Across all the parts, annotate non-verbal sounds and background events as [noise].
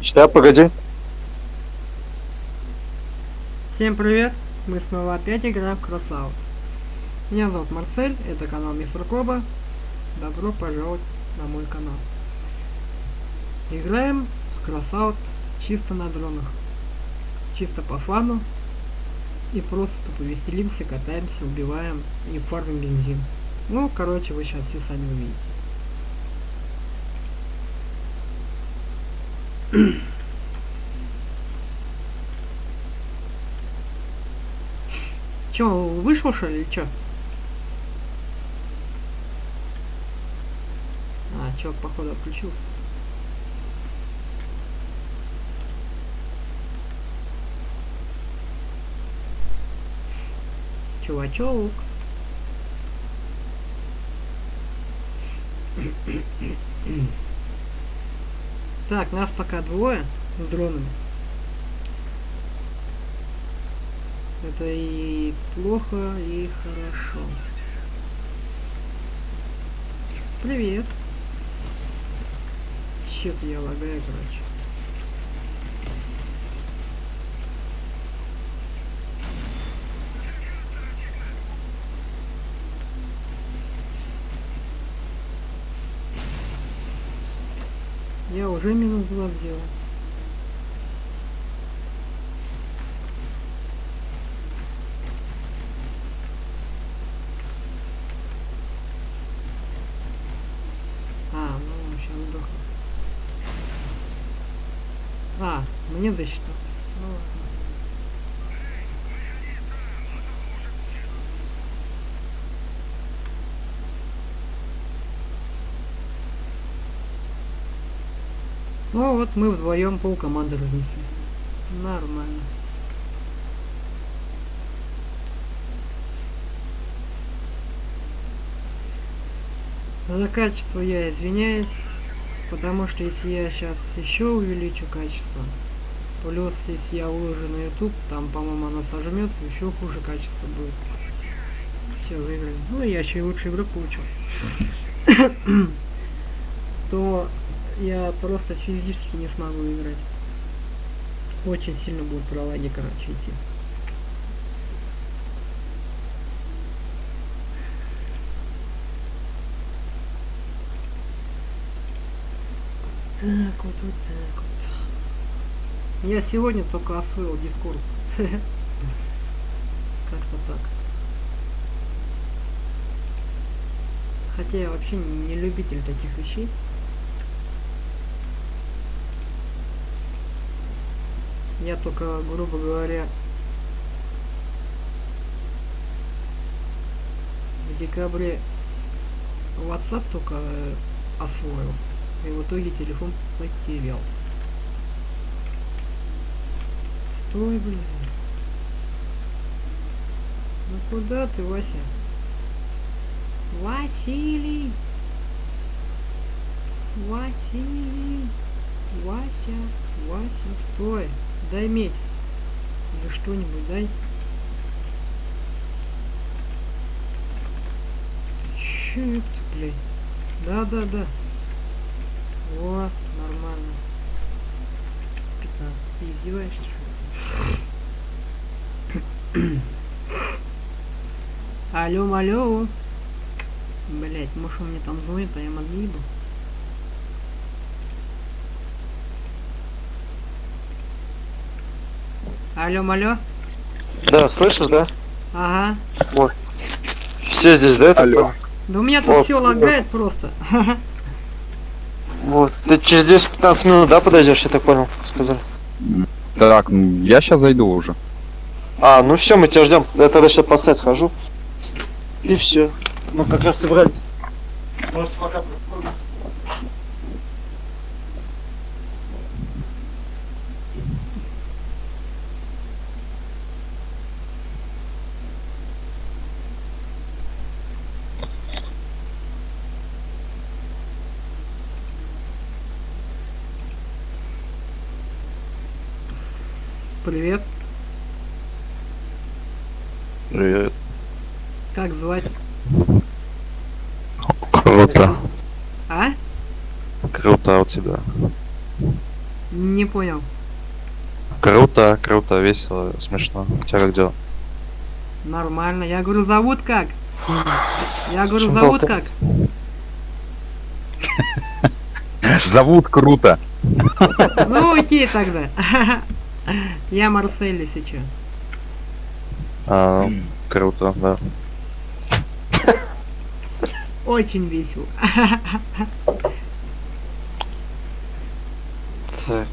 Сейчас, погоди. Всем привет! Мы снова опять играем в Crossout. Меня зовут Марсель, это канал Мистер Коба. Добро пожаловать на мой канал. Играем в Crossout чисто на дронах. Чисто по фану. И просто повеселимся, катаемся, убиваем и фармим бензин. Ну, короче, вы сейчас все сами увидите. Чё, вышел что ли или чё? А, чувак, походу, отключился. Чувачок. Так, нас пока двое с дронами. Это и плохо, и хорошо. Привет. Чё-то я лагаю, короче. Я уже минус два сделал. А, ну сейчас сдохну. А, мне засчитал. Ну ладно. Ну вот мы вдвоем пол команды разнесли. Нормально. За качество я извиняюсь, потому что если я сейчас еще увеличу качество, плюс если я выложу на YouTube, там, по-моему, оно сожмется, еще хуже качество будет. Все, выиграли. Ну, я еще и лучший игрок получил. [coughs] То я просто физически не смогу играть. Очень сильно будут пролаги, короче, идти. Так вот, вот так вот. Я сегодня только освоил Discord. [laughs] Как-то так. Хотя я вообще не любитель таких вещей. Я только, грубо говоря, в декабре WhatsApp только э, освоил. И в итоге телефон потерял. Стой, блин. Ну куда ты, Вася? Василий! Василий! Вася! Вася, стой! Дай медь. Или что-нибудь дай. Чё это? Да-да-да. О, нормально. 15. Ты издеваешься, что? Алло, алло. Блять, может он мне там звонит, а я модвиду. Алло, алло. Да, слышишь, да? Ага. Вот. Все здесь, да? это Алло. Да у меня тут Вот, все лагает просто. Вот. Ты через 10-15 минут, да, подойдешь, я так понял, сказали. Так, ну, я сейчас зайду уже. А, ну все, мы тебя ждем. Я тогда сейчас по сайт схожу. И все. Мы как раз собрались. Может, пока Привет. Привет. Как звать? Круто. А? Круто у тебя. Не понял. Круто, круто, весело, смешно. У тебя как дела? Нормально. Я говорю, зовут как? Я говорю, Чем зовут как? Зовут круто. Ну, окей тогда. [laughs] Я Марсель сейчас. А, круто, да. Очень весело. Так.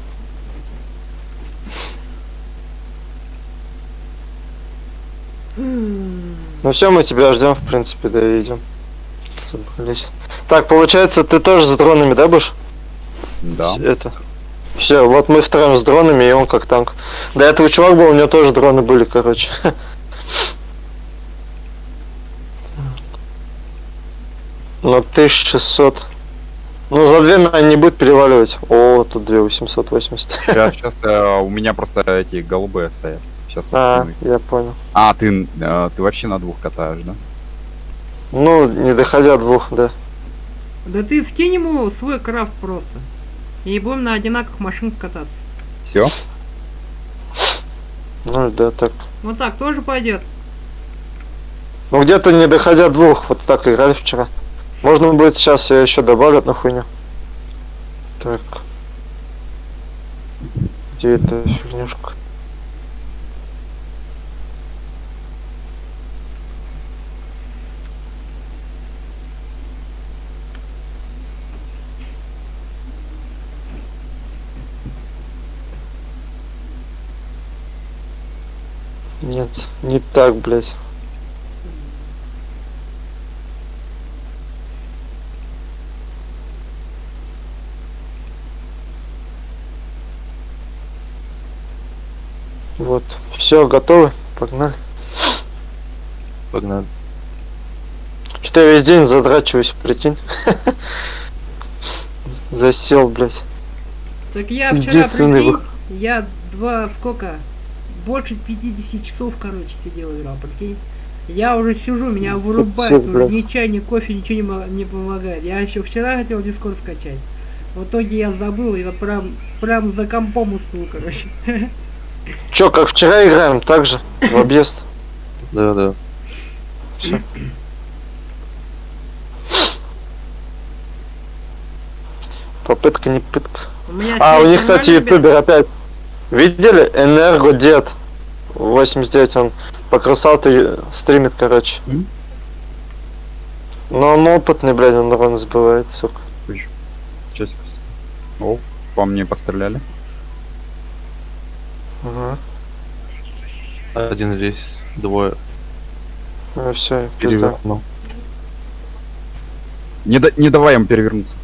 Ну все, мы тебя ждем, в принципе, идем. Собрались. Так, получается, ты тоже с дронами, да, будешь? Да. Это. Все, вот мы втроем с дронами, и он как танк. До этого чувак был, у него тоже дроны были, короче. [laughs] Ну, 1600. Ну, за две, наверное, не будет переваливать. О, тут 2880. Сейчас, сейчас э, у меня просто эти голубые стоят. Сейчас. А, я понял. А, ты, э, ты вообще на двух катаешь, да? Ну, не доходя двух, да. Да ты скинь ему свой крафт просто. И будем на одинаковых машинках кататься. Все? Ну, да, так. Вот так тоже пойдет. Ну, где-то не доходя двух, вот так играли вчера. Можно будет сейчас я еще добавлю одну хуйню. Так. Где эта фигнюшка? Нет, не так, блядь. Вот, все, готовы, погнали. Погнали. Что я весь день задрачиваюсь, прикинь. [laughs] Засел, блядь. Так я вчера, прикинь, я два, сколько, больше 50 часов, короче, сидел играл, прикинь. Я уже сижу, меня вырубает, уже ни чай, ни кофе, ничего не, мо- не помогает. Я еще вчера хотел дискорд скачать. В итоге я забыл, и вот прям, прям за компом уснул, короче. Чё, как вчера играем, так же, в объезд. [laughs] Да, да. Попытка не пытка. У меня А, у них, кстати, ютубер опять. Видели? Энергодед. 89, он по красоте стримит, короче. М? Но он опытный, блядь, он урон сбивает, сука. Сейчас. О, по мне постреляли. Ага. Один здесь, двое. Ну все, пизда. Перевернул. Не, да- не давай им перевернуться.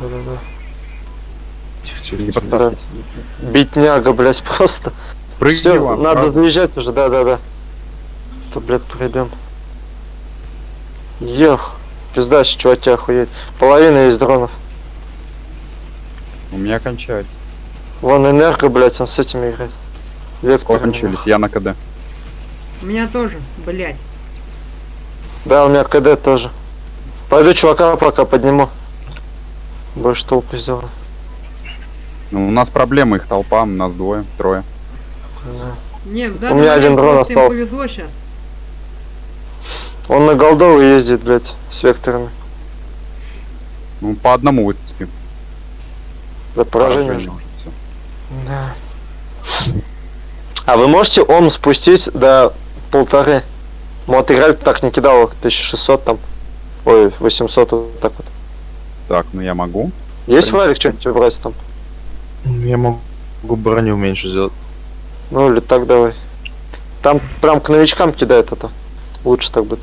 Да-да-да. Тихо, подставьтесь. Битняга, блядь, просто. Прыгни, Все, надо правда. въезжать уже, да-да-да. То, блядь, пройдем. Ех, пизда, чуваки охуеть. Половина из дронов. У меня кончается. Вон энерго, блядь, он с этими играет. Вектор. Кончились, я на КД. У меня тоже, блядь. Да, у меня КД тоже. Пойду чувака пока подниму. Больше толпы сделаю. Ну, у нас проблемы, их толпа, у нас двое, трое. Да. Не, в У меня один дрон остался. повезло сейчас. Он на голдовый ездит, блядь, с векторами. Ну, по одному выцепим. За поражение. Поражение уже. Да. А вы можете ом спустить до полторы? Ну вот играть так не кидал 1600 там. Ой, 800 вот так вот. Так, ну я могу. Есть валик что-нибудь убрать там? Я могу броню меньше сделать. Ну или так давай. Там прям к новичкам кидает это. Лучше так будет.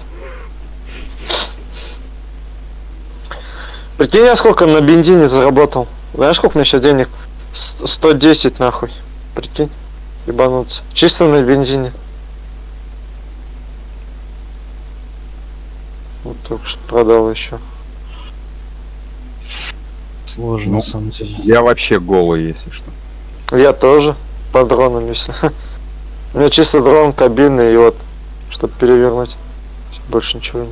Прикинь, я сколько на бензине заработал. Знаешь, сколько у меня сейчас денег? С- 110 нахуй. Прикинь. Ебануться. Чисто на бензине. Вот только что продал еще сложно, ну, на самом деле. Я вообще голый, если что. Я тоже, по дрону если. [laughs] У меня чисто дрон, кабины и вот, чтобы перевернуть. Больше ничего нет.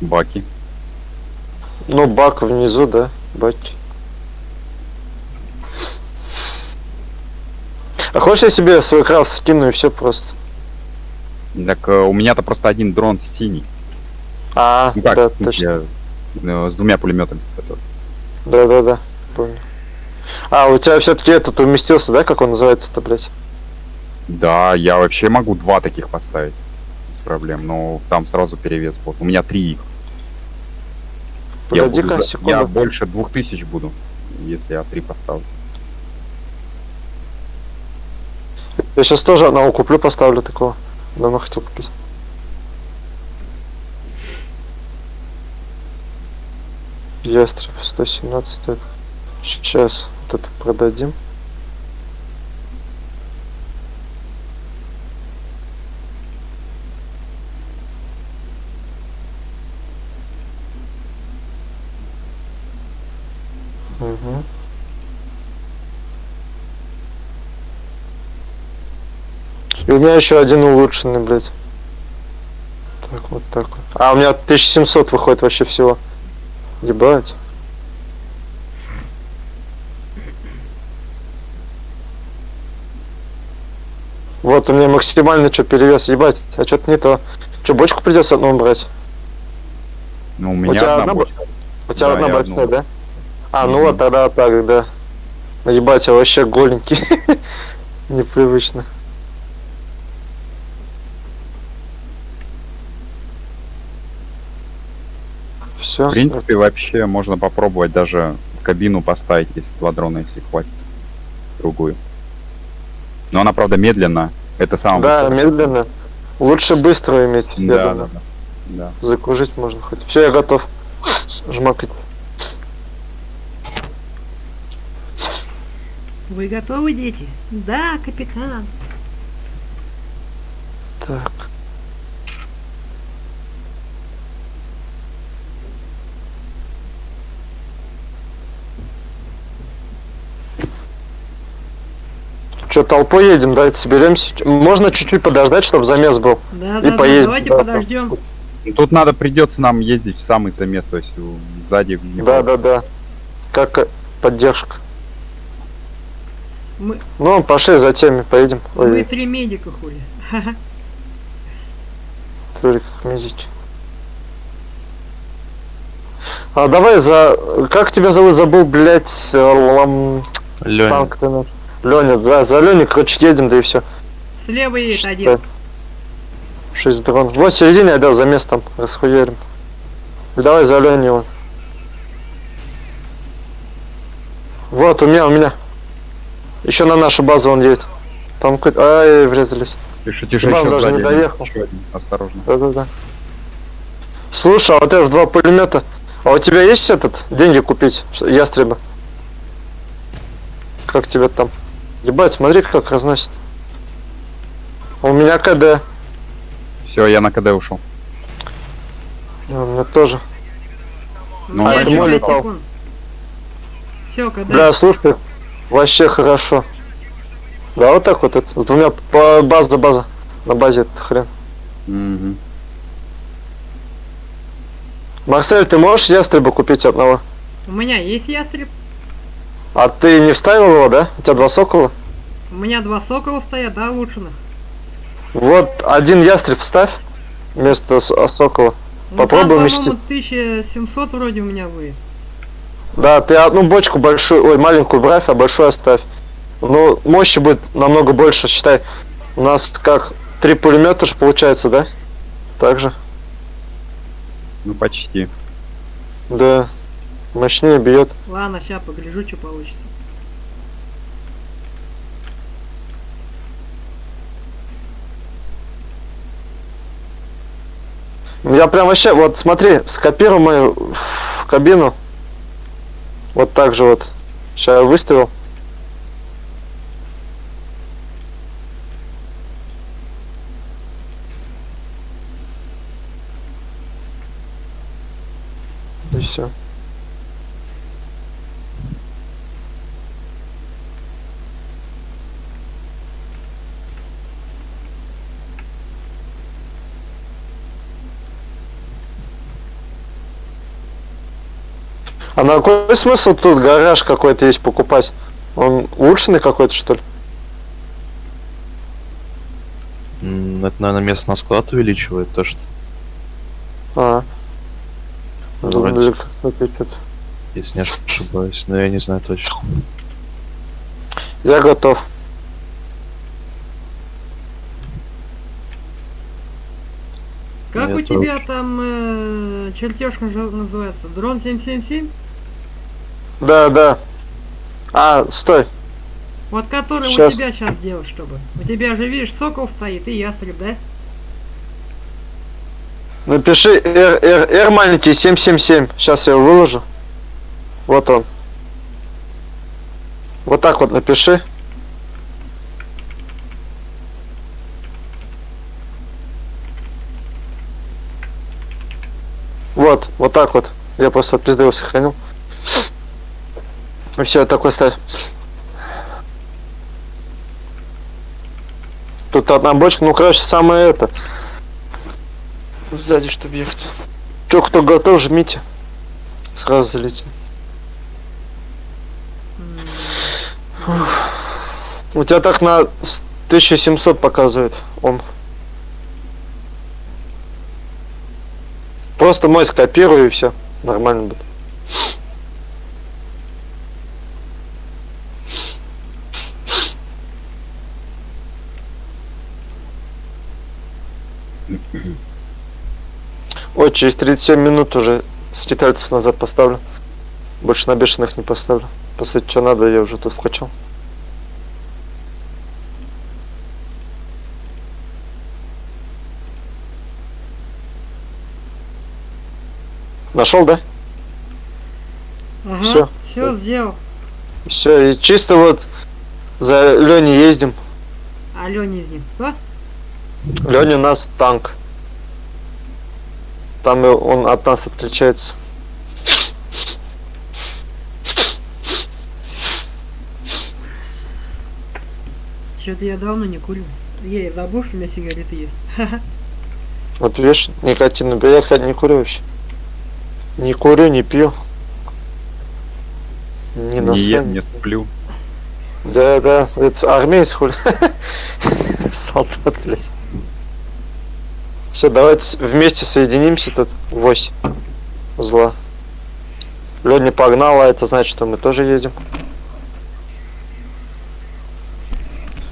Баки. Ну, бак внизу, да, баки. А хочешь я себе свой крафт скину и все просто? Так э, у меня-то просто один дрон синий. А, ну, как, да, точно. Я, ну, с двумя пулеметами. Который... Да, да, да, помню. А, у тебя все-таки этот уместился, да, как он называется-то, блядь? Да, я вообще могу два таких поставить. Без проблем. Но там сразу перевес будет. У меня три их. Я буду Погоди-ка, секунду. Я больше двух тысяч буду, если я три поставлю. Я сейчас тоже одного куплю, поставлю такого. Давно хотел купить. Ястреб 117 стоит. Сейчас вот это продадим. Угу. И у меня еще один улучшенный, блядь. Так, вот так вот. А, у меня 1700 выходит вообще всего. Ебать. Вот, у меня максимальный что перевес, ебать, а что-то не то. Что, бочку придется одну брать? Ну, у У меня тебя одна одна бочка. У тебя Да, одна одну. да? А, ну вот тогда так, да. Ну, Ебать, я вообще голенький. [laughs] Непривычно. Все. В принципе, вообще можно попробовать даже кабину поставить, если два дрона, если хватит. Другую. Но она, правда, медленно. Это самое Да, высокое. медленно. Лучше быстро иметь, я Да, да, да. Да. Закружить можно хоть. Все, я готов. Жмакать. Вы готовы, дети? Да, капитан. Так. Че, толпой едем, давайте соберемся. Можно чуть-чуть подождать, чтобы замес был. Да, И да, поедем, давайте да, подождем. Тут надо, придется нам ездить в самый замес, то есть сзади. Да, да, да. Как э, поддержка. Мы, Ну, пошли за теми, поедем. мы Ой, три медика хули. Турик, медики. А давай за... Как тебя зовут? Забыл, блять, лам... Лёня. танк ты наш. Леня, за, за Леню, короче, едем, да и все. Слева едет один. Шесть дрон. Вот середине, да, за местом расхуярим. Давай за Леней вон. Вот, у меня, у меня. Еще на нашу базу он едет. Там какой-то... Ай, врезались. Тише, тише, Иван еще даже не доехал. Еще один. Осторожно. Да-да-да. Слушай, а вот это два пулемета. А у тебя есть этот деньги купить? Ястреба? Как тебе там? Ебать, смотри, как разносит. У меня КД. Все, я на КД ушел. А, У меня тоже. Ну, А, это мой летал. Все, когда... Бля, слушай, вообще хорошо. Да, вот так вот это. С двумя по база база. На базе этот хрен. Мгм. Марсель, ты можешь ястреба купить одного? У меня есть ястреб. А ты не вставил его, да? У тебя два сокола? У меня два сокола стоят, да, улучшенных. Вот один ястреб ставь вместо а, сокола. Ну, Попробуй там, уместить. по-моему, 1700 вроде у меня будет. Да, ты одну бочку большую, ой, маленькую бравь, а большую оставь. Ну, мощи будет намного больше, считай. У нас как три пулемета же получается, да? Так же? Ну, почти. Да. Мощнее бьет. Ладно, сейчас погляжу, что получится. Я прям вообще, вот смотри, скопирую мою в кабину. Вот так же вот. Сейчас я выставил. И все. А на какой смысл тут гараж какой-то есть покупать? Он улучшенный какой-то, что ли? Это, наверное, место на склад увеличивает то, что, А. Ну, вроде. если не ошибаюсь. Но я не знаю точно. Я готов. Как Я у тоже. тебя там э, чертеж называется? Дрон 777? Да, да. А, стой. Вот который Щас. у тебя сейчас сделать, чтобы. У тебя же, видишь, сокол стоит и ястреб, да? Напиши R, R, R маленький 777. Сейчас я его выложу. Вот он. Вот так вот напиши. Вот, вот так вот. Я просто от пизды его сохранил. И все, такой ставь. Тут одна бочка, ну короче, самое это. Сзади, чтобы ехать. Че, кто готов, жмите. Сразу залетим. М, У тебя так на с- 1700 показывает он. Просто мой скопирую и все. Нормально будет. Ой, через 37 минут уже скитальцев назад поставлю. Больше на бешеных не поставлю. По сути, что надо, я уже тут вкачал. Нашел, да? Ага, Всё. все сделал. Все, и чисто вот за Леней ездим. А Леня из них кто? Леня у нас танк. Там он от нас отличается. Что-то я давно не курю. Я и забыл, что у меня сигареты есть. [laughs] Вот видишь, никотин. Я, кстати, не курю вообще. Не курю, не пью. Не Не ем, не сплю. Да, да, это армейец хули. [laughs] Солдат, блядь. Все, давайте вместе соединимся тут. Вось. Зла. Леня погнала, это значит, что мы тоже едем.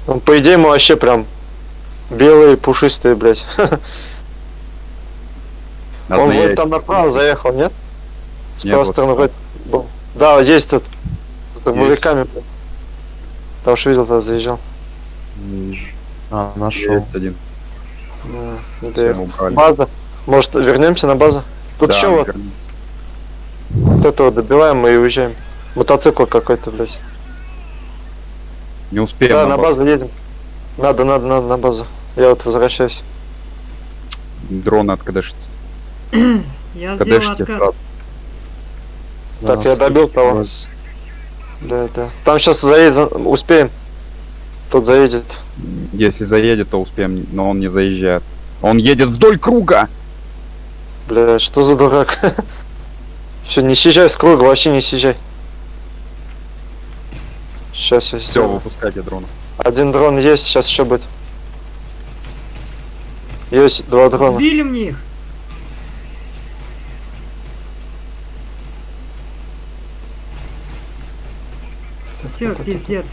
Ну, по идее, мы вообще прям белые, пушистые, блядь. [laughs] Он вот там направо заехал, нет? С правой стороны. был. Да, вот здесь тут. С дробовиками. блядь. Потому что видел, тогда заезжал. Не вижу. А, нашел. Есть один. Да. База. Может, вернемся на базу? Тут Да, еще вот, вот этого добиваем мы и уезжаем. Мотоцикл какой-то, блядь. Не успеем. да, на на базу. базу едем. Надо, надо, надо на базу. Я вот возвращаюсь. Дрон откадышится. [clears throat] Я сделал откат. сразу. Так, я добил того. Да, да. Там сейчас заедет, успеем. Тут заедет. Если заедет, то успеем, но он не заезжает. Он едет вдоль круга! Бля, что за дурак? [laughs] Все, не съезжай с круга, вообще не съезжай. Сейчас я Все, выпускайте дрона. Один дрон есть, сейчас еще будет. Есть два дрона. Сбили мне их. Все, пиздец.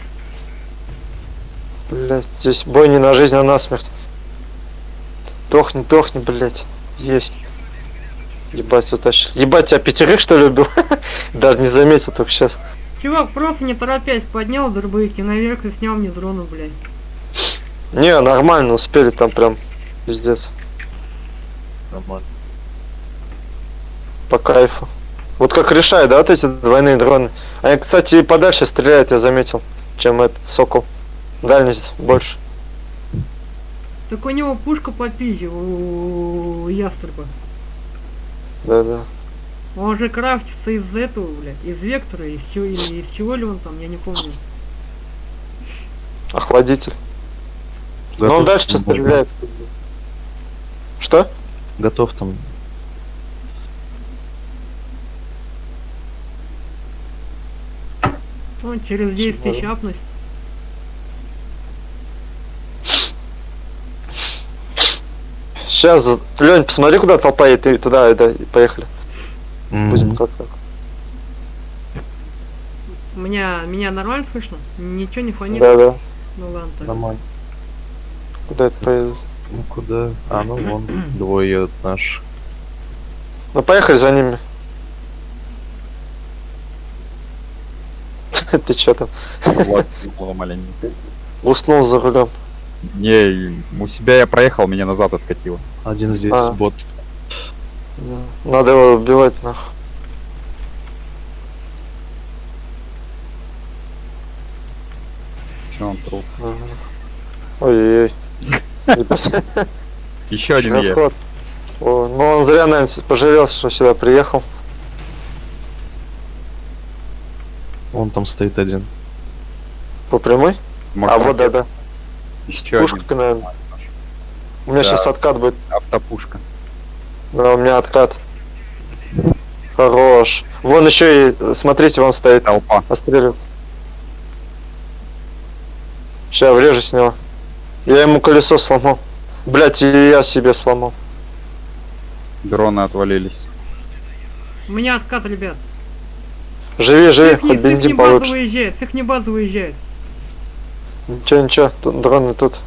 Блять, здесь бой не на жизнь, а на смерть. Дохни, дохни, блять. Есть. Ебать, затащил. Ебать, тебя пятерых что ли убил? [laughs] Даже не заметил только сейчас. Чувак просто не торопясь поднял дробовики наверх и снял мне дрона, блядь. Не, нормально, успели там прям. Пиздец. Нормально. По кайфу. Вот как решает, да, вот эти двойные дроны. Они, кстати, и подальше стреляют, я заметил, чем этот сокол. Дальность больше. Так у него пушка по пизде у ястреба. Да-да. Он же крафтится из этого, блядь, из вектора, из чего, или из чего ли он там, я не помню. Охладитель. Но он Готов дальше стреляет. Что? Готов там. Он через действие Чего? щапность. Сейчас, Лень, посмотри, куда толпа едет, и туда, и да, и поехали. Будем Мгм. как-то. У меня, меня нормально слышно? Ничего не фонит? Да, да. Ну ладно, так. Нормально. Куда это поедет? Ну куда? А, ну вон, [clears throat] двое едут наши. Ну поехали за ними. [laughs] Ты чё там? Влад. Уснул за рулем. Не, у себя я проехал, меня назад откатило. Один здесь, А. бот. Да. Надо его убивать нахуй. Че он труп? Ага. Ой-ой-ой. [laughs] Еще один есть. Расход. О, ну он зря, наверное, пожалел, что сюда приехал. Вон там стоит один. По прямой? Может, а вот да, да. Еще Пушка, наверное. У меня Да. сейчас откат будет. Автопушка. Да, у меня откат. Хорош. Вон еще и, э, смотрите, вон стоит. Толпа. Острелю. Сейчас врежу с него. Я ему колесо сломал. Блять, и я себе сломал. Дроны отвалились. У меня откат, ребят. Живи, живи, хоть бензин получше. с их не база выезжает. Ничего, ничего, дроны тут.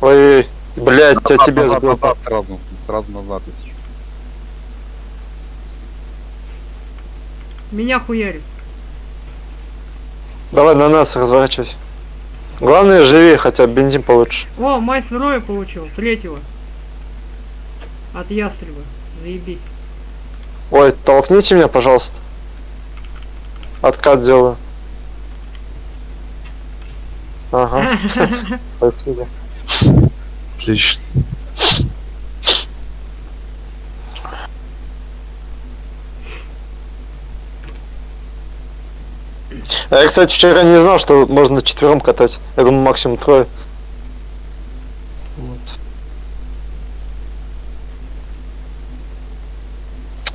Ой, блять, я тебе назад, сбил. назад сразу. Сразу назад. Меня хуярит. Давай на нас разворачивайся. Главное, живи, хотя бензин получше. О, мастер Роя получил, третьего. От ястреба. Заебись. Ой, толкните меня, пожалуйста. Откат делаю. Ага, [laughs] спасибо. Отлично. А я, кстати, вчера не знал, что можно четвером катать. Я думаю, максимум трое. Вот.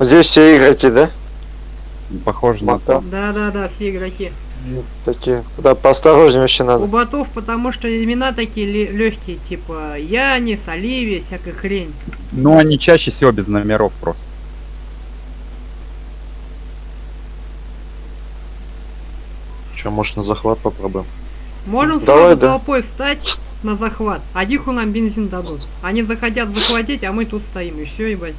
Здесь все игроки, да? Похоже на то. Да-да-да, все игроки. Такие. Да, поосторожнее вообще У надо. ботов, потому что имена такие легкие, типа Янис, Оливия, всякая хрень. Ну, они чаще всего без номеров просто. Че, может на захват попробуем? Можем Давай, сразу да. толпой встать на захват. А диху нам бензин дадут. Они захотят захватить, а мы тут стоим. И все, ебать.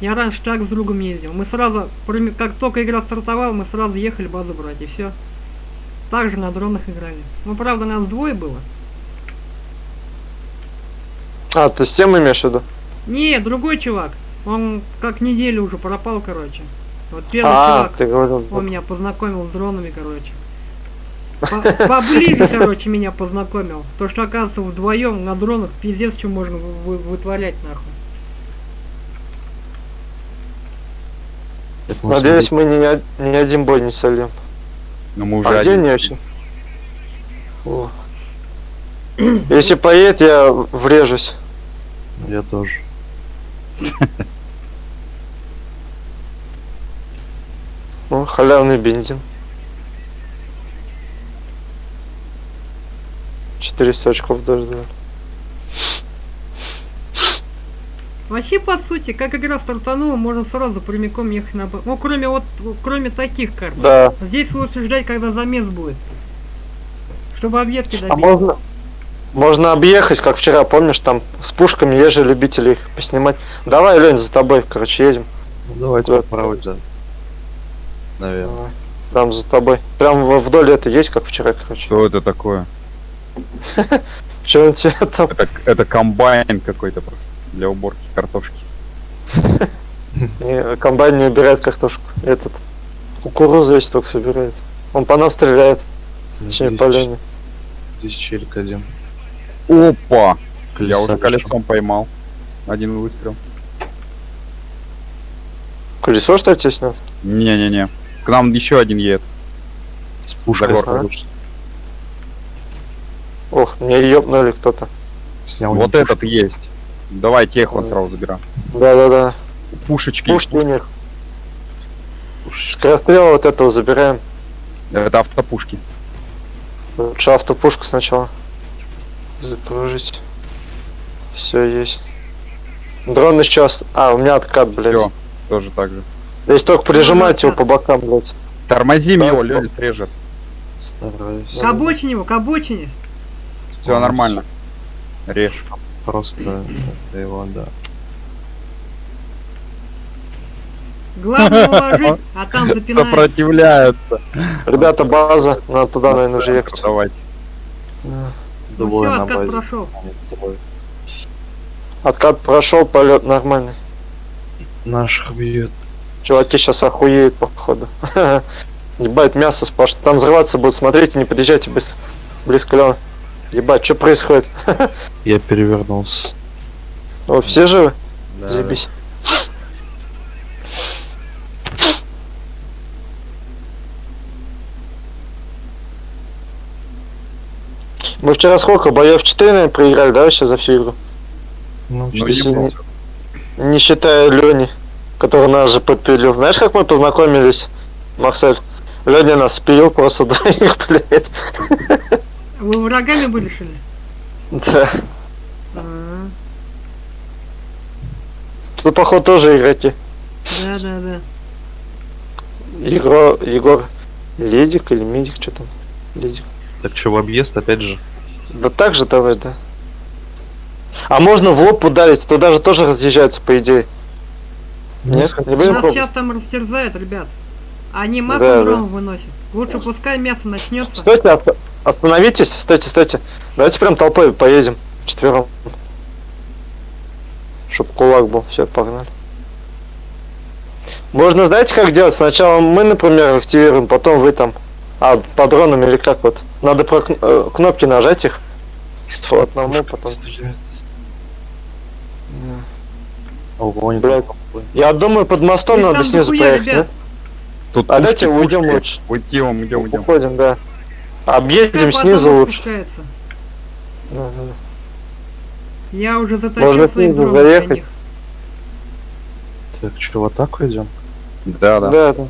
Я раньше так с другом ездил. Мы сразу, как только игра стартовала, мы сразу ехали базу брать, и все. Также на дронах играли. Ну, правда, нас двое было. А, ты с тем имеешь в виду? Не, другой чувак. Он как неделю уже пропал, короче. Вот первый А, чувак, ты говорил. он меня познакомил с дронами, короче. По- Поближе, короче, меня познакомил. То, что, оказывается, вдвоем на дронах пиздец, что можно вы- вы- вытворять, нахуй. Надеюсь, мы од- ни один бой не сольем. Но мы уже А где один- они вообще? О. Если поедет, я врежусь. Я тоже. [laughs] О, халявный бензин. 400 очков даже дали. Вообще, по сути, как игра стартанула, можно сразу прямиком ехать на Ну, кроме вот, кроме таких карт. Да. Здесь лучше ждать, когда замес будет. Чтобы объедки добить. А можно... Можно объехать, как вчера, помнишь, там с пушками, есть же любители их поснимать. Давай, Лень, за тобой, короче, едем. Ну, давайте Куда? попробовать, да. Наверное. Давай. Прям за тобой. Прям вдоль это есть, как вчера, короче. Что это такое? [laughs] Че он тебе там? Это, это комбайн какой-то просто для уборки картошки. Комбайн [laughs] не убирает картошку. Этот кукурузу весь только собирает. Он по нам стреляет, точнее Здесь, по Лене. здесь челик один. Опа! Я уже Колесо колесом поймал. Один выстрел. Колесо что ли тебе снят? Не-не-не. К нам еще один едет. С пушкой осторожно. Ох, мне ёбнули кто-то. Снял вот этот есть. Давай тех он сразу забираем. Да-да-да. Пушечки. Пушки у них. Скорострел вот этого забираем. Это автопушки. Лучше автопушку сначала. Загрузить. Все есть. Дрон еще... ост- А, у меня откат, блядь. Все, тоже так же. Здесь только прижимать Ну, его по бокам, блядь. Тормозим Да, его, стоп. Лёля срежет. Стараюсь. К обочине его, к обочине. Все нормально. Режь. Просто это его, да. Главное уложить, [laughs] а там запинает. Сопротивляются. Ребята, база. Надо туда, наверное, уже ехать. Давай. Ну Двое все, на откат базе. прошел. Откат прошел, полет нормальный. Наших бьет. Чуваки сейчас охуеют, походу. [laughs] Ебать, мясо сплошное. Там взрываться будут. Смотрите, не подъезжайте быстро. Близко Лёва. Ебать, что происходит? [laughs] Я перевернулся. О, все живы? Да. Заебись. Мы вчера сколько? Боев 4, наверное, проиграли, да, вообще за всю игру? Ну, Ну, не. Не считая Лени, который нас же подпилил. Знаешь, как мы познакомились, Марсель? Леня нас спилил просто [laughs] двоих, блядь. Вы врагами были, что ли? Да. А, Тут, походу, тоже игроки. Да, да, да. Егор, Егор Ледик или Медик, что там? Ледик. Так что, в объезд опять же? Да так же давай, да. А можно в лоб ударить, туда же тоже разъезжаются, по идее. Нет, не будем Нас пробовать. сейчас там растерзают, ребят. Они маку Да, дрон выносят. Лучше пускай мясо начнется. Стойте, оста- остановитесь, стойте, стойте. Давайте прям толпой поедем, четвером. Чтоб кулак был, все, погнали. Можно, знаете, как делать? Сначала мы, например, активируем, потом вы там. А, по дронам или как вот? Надо про э, кнопки нажать их. По одному потом. Ого, там какой. Я думаю, под мостом надо снизу проехать, ребят. Тут А давайте уйдем лучше. Уйдем, уйдем, да? уйдем. Уходим, да. Объедем Пускай снизу лучше. спускается. Да, да, да. Я уже заточил Можно свои снизу заехать. Так, что, в атаку идем? Да, да. Да, да.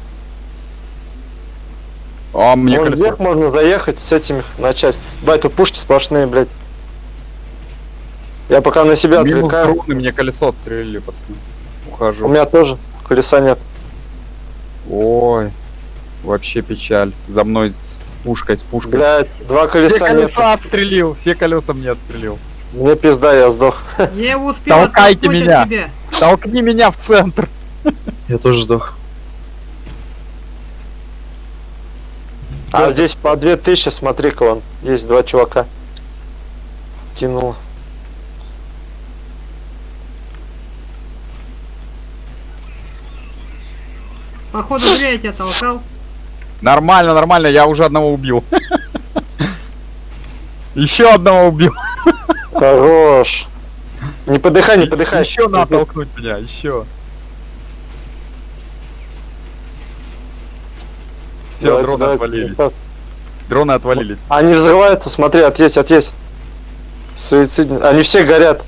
А, мне Вон колесо. вверх можно заехать с этими начать. Бать, тут пушки сплошные, блядь. Я пока на себя Минус отвлекаю. дроны, мне колесо отстрелили, пацаны. Ухожу. У меня тоже колеса нет. Ой, вообще печаль. За мной пушкой, с пушкой. Блядь, два все колеса нет. колеса отстрелил, все колеса мне отстрелил. Мне пизда, я сдох. [laughs] Его успел Толкайте меня. тебя. Толкни меня в центр. [laughs] Я тоже сдох. А здесь по 2000, смотри-ка, вон. Есть два чувака. Кинул. Походу зря я тебя толкал. Нормально, нормально, я уже одного убил. [laughs] Еще одного убил. Хорош. Не подыхай, не подыхай. Еще надо толкнуть меня, еще. Все, дроны давайте, отвалились. красавцы. Дроны отвалились. Они взрываются, смотри, отъесть, отъесть. Суицидные. Они все горят.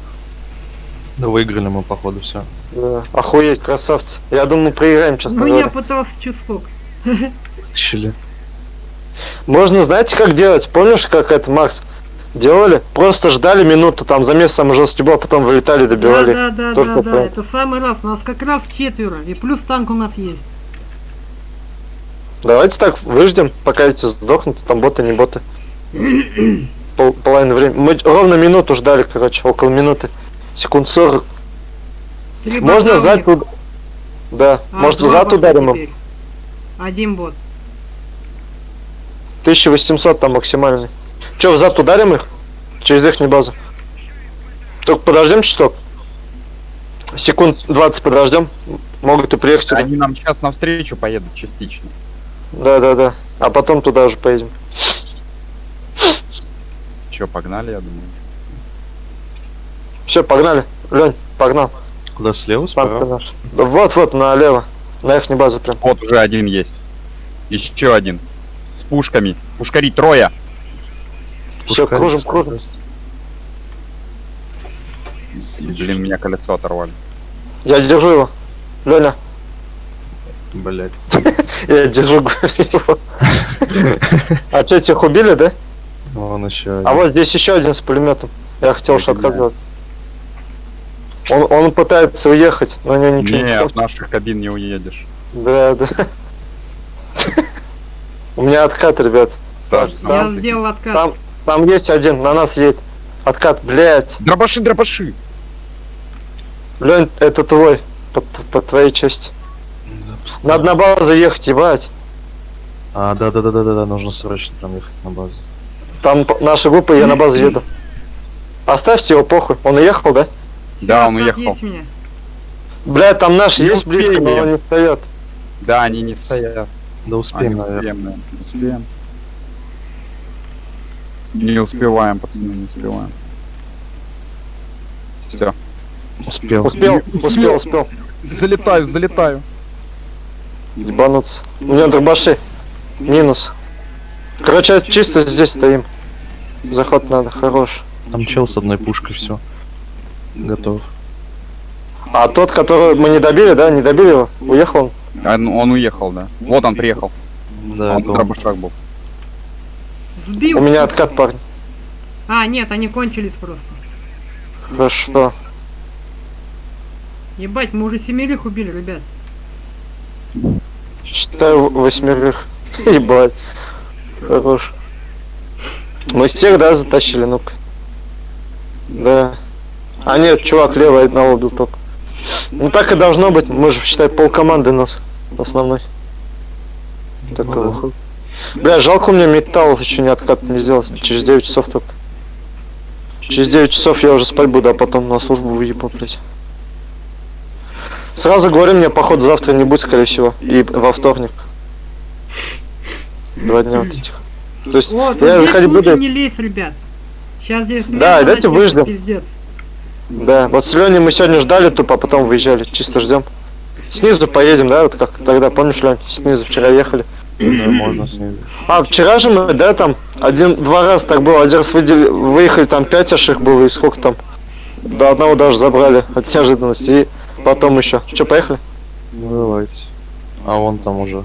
Да выиграли мы, походу, все. Да. Охуеть, красавцы. Я думаю, проиграем, честно Ну я говоря. пытался чувствок. [laughs] Вытащили. Можно, знаете, как делать? Помнишь, как это, Макс? Делали? Просто ждали минуту, там замес самый жесткий был, а потом вылетали, Да, добивали. да, да, Только да, да. так. Это самый раз. У нас как раз четверо. И плюс танк у нас есть. Давайте так, выждем, пока эти сдохнут, там боты, не боты. Пол, половину времени. Мы ровно минуту ждали, короче, около минуты. Секунд 40. Три Можно зад Да, А, может зад ударим им. Один бот. 1800 там максимальный. Че, в зад ударим их? Через их базу. Только подождем чуток. Секунд 20 подождем. Могут и приехать сюда. Они нам сейчас навстречу поедут частично. Да, да, да. А потом туда уже поедем. Че, погнали, я думаю. Все, погнали. Лень, погнал. Куда слева, справа? Да вот, вот, налево. На их базу прям. Вот уже один есть. Еще один. Пушками. Пушкари трое. Все, кружим, кружим. Блин, меня колесо оторвали. Я держу его. Леня, Блять. [laughs] я держу [laughs] его. А что, тех убили, да? Вон еще А вот здесь еще один с пулеметом. Я хотел шатка сделать. Он, он пытается уехать, но не ничего не Не, от наших кабин не уедешь. Да, да. [laughs] У меня откат, ребят. Та же Я сделал откат. Там, там есть один, на нас едет. Откат, блядь. Дробаши, дробаши! Лень, это твой. По, по твоей части. Надо на базу ехать, ебать. А, да, да, да, да, да, да, нужно срочно там ехать на базу. Там наша группа, я на базу еду. Оставьте его, похуй. Он уехал, да? Да, он уехал. Блядь, там наш Не есть близко, но он не встает. Да, они не стоят. Да А, успеем, не наверное. успеем, да. Успеем. Не успеваем, пацаны, не успеваем. Все. Успел. Успел, успел, успел. Залетаю, залетаю. Ебануться. У меня дробаши. Минус. Короче, чисто здесь стоим. Заход надо, хорош. Там чел с одной пушкой, все. Готов. А тот, которого мы не добили, да, не добили его? Уехал он? А, ну, он уехал, да. Вот он приехал. Да, он он. дробашах был. Сбил. У меня откат, парень. А, нет, они кончились просто. Хорошо. Ебать, мы уже семерых убили, ребят. Считаю восьмерых. [laughs] Ебать. Хорош. Мы всех, да, затащили, ну-ка. Да. А нет, чувак левый одного убил только. Ну так и должно быть. Мы же, считай, пол команды нас основной. Так Ну да. выходит. Бля, жалко у меня металл еще не откат не сделал. Через 9 часов только. Через 9 часов я уже спать буду, а потом на службу выебу, блядь. Сразу говорю, мне походу завтра не будет, скорее всего. И во вторник. Два дня вот этих. То есть, Вот, я здесь заходить буду. не лезь, ребят. Сейчас здесь... Да, начнется, выждем. Пиздец. Да, вот с Леней мы сегодня ждали тупо, а потом выезжали. Чисто ждем. Снизу поедем, да, вот как тогда, помнишь, Лень? Снизу вчера ехали. Можно. А, вчера же мы, да, там, один-два раза так было. Один раз выдели- выехали, там пять их было, и сколько там? До одного даже забрали от неожиданности. И потом еще. Че, поехали? Ну давайте. А вон там уже.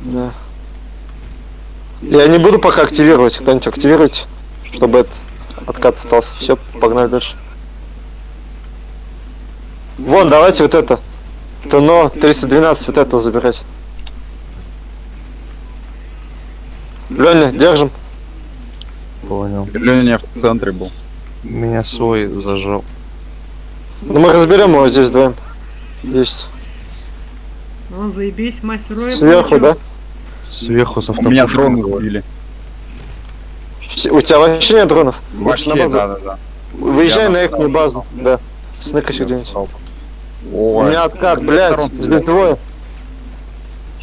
Да. Я не буду пока активировать. Кто-нибудь активируйте, чтобы этот откат остался. Все, погнали дальше. Вон, давайте вот это. ТНО 312 вот этого забирать. Леня, держим. Понял. Леня в центре был. Меня свой зажал. Ну мы разберем его здесь вдвоем. Есть. Ну, заебись, мастер Сверху, получил. да? Сверху с У меня сбили. Все- У тебя вообще нет дронов? Лучше на Вообще, базу. да, да, да. Выезжай Я на на их базу. Да. Сныкайся где-нибудь. Ой, У меня откат, блядь, здесь двое.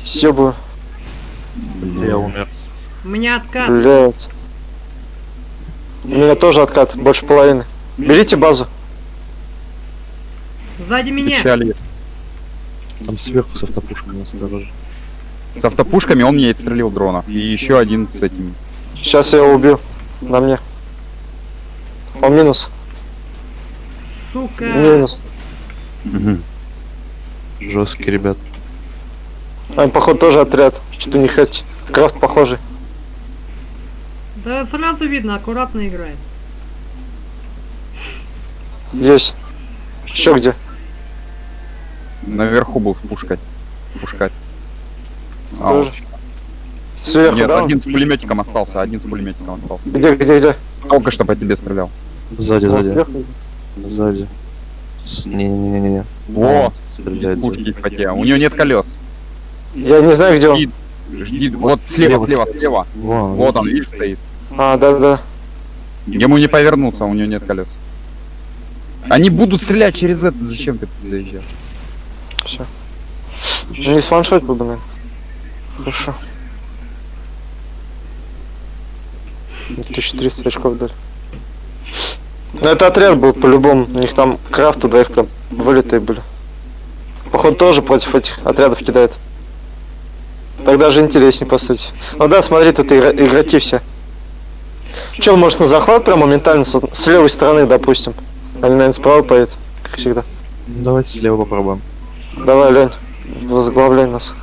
Съебаю, Я умер. У меня откат. блядь. У меня тоже откат, больше половины. Берите базу. Сзади меня. Печали. Там сверху с автопушкой осторожно. С автопушками он мне и стрелил дронов. И еще один с этими. Сейчас я его убил. На мне. Он минус. Сука. Минус. Жесткий, ребят. А, походу тоже отряд. Что-то не хоть. Крафт похожий. Да сразу видно, аккуратно играет. Есть. Еще где? Наверху был с пушкой. Пушкать. А, Тоже. Сверху, Нет, да? один с пулеметиком остался, один с пулеметиком остался. Где, где, где? Только что по тебе стрелял. Сзади, сзади. сверху. Сзади. Не-не-не-не. Во! Стреляет. Пушки фате. У него нет колес. Я не знаю, где он. Жди, жди. Вот слева, слева, слева. Вон, Вот он, видишь, стоит. А, да, да. Ему не повернуться, у него нет колес. Они будут стрелять через это. Зачем ты заезжаешь? Все. Не с ваншот бы, наверное. Хорошо. 1300 очков дали. Ну это отряд был по-любому. У них там крафты двоих прям вылетые были. Походу тоже против этих отрядов кидает. Тогда же интереснее по сути. Ну да, смотри, тут игроки все. Че, может на захват прям моментально с, с левой стороны, допустим? Они, наверное, справа поедут, как всегда. Давайте слева попробуем. Давай, Лень, возглавляй нас.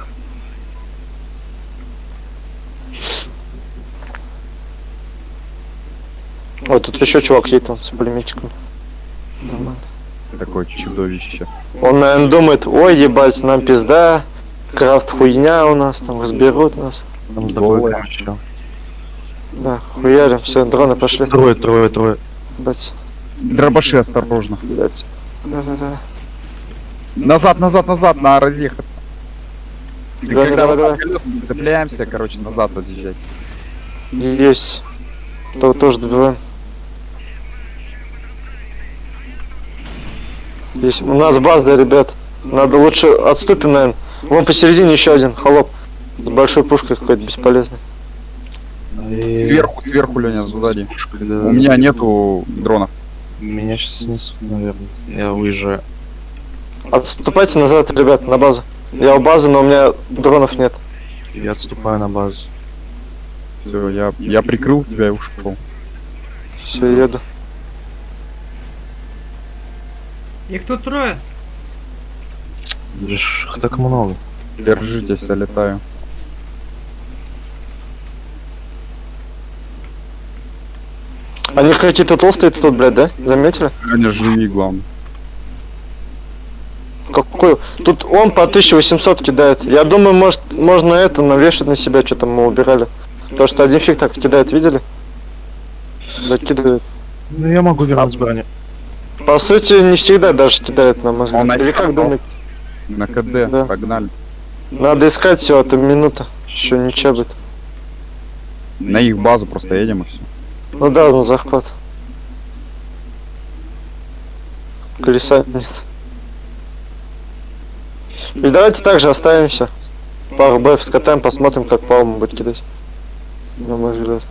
Ой, тут еще чувак едет там с пулеметчиком. Нормально. такое чудовище. Он, наверное, думает, ой, ебать, нам пизда, крафт хуйня у нас, там разберут нас. Там с тобой короче. Да, хуярим, все, дроны пошли. Трое, трое, трое. Ебать, Дробаши осторожно. блять. Да-да-да. Назад, назад, назад, на разъехаться. И Давай, когда вот давай. колеса цепляемся, короче, назад разъезжать. Есть. То тоже добиваем. Есть. У нас база, ребят. Надо лучше отступим, наверное. Вон посередине еще один холоп. С большой пушкой какой-то бесполезный. И- Сверху, сверху, Леня, сзади. Да. У меня нету дронов. Меня сейчас снесут, наверное. Я уезжаю. Отступайте назад, ребят, на базу. Я у базы, но у меня дронов нет. Я отступаю на базу. Все, я, я прикрыл тебя и ушел. Все, еду. Их тут трое. Их так много. Держитесь, я летаю. Они какие-то толстые тут, блядь, да? Заметили? Леня, живи, главное. Какой? Тут он по 1800 кидает. Я думаю, может, можно это навешать на себя, что там мы убирали. То, что один фиг так кидает, видели? Закидывает. Ну я могу вернуть броню. По сути, не всегда даже кидает на мозг. Он Или как думаете? На КД, Да. погнали. Надо искать всего, это минута. Еще ничего будет. На их базу просто едем и все. Ну да, на захват. Колеса нет. И давайте также оставимся. Пару бэф скатаем, посмотрим, как Паума будет кидать. На мой взгляд.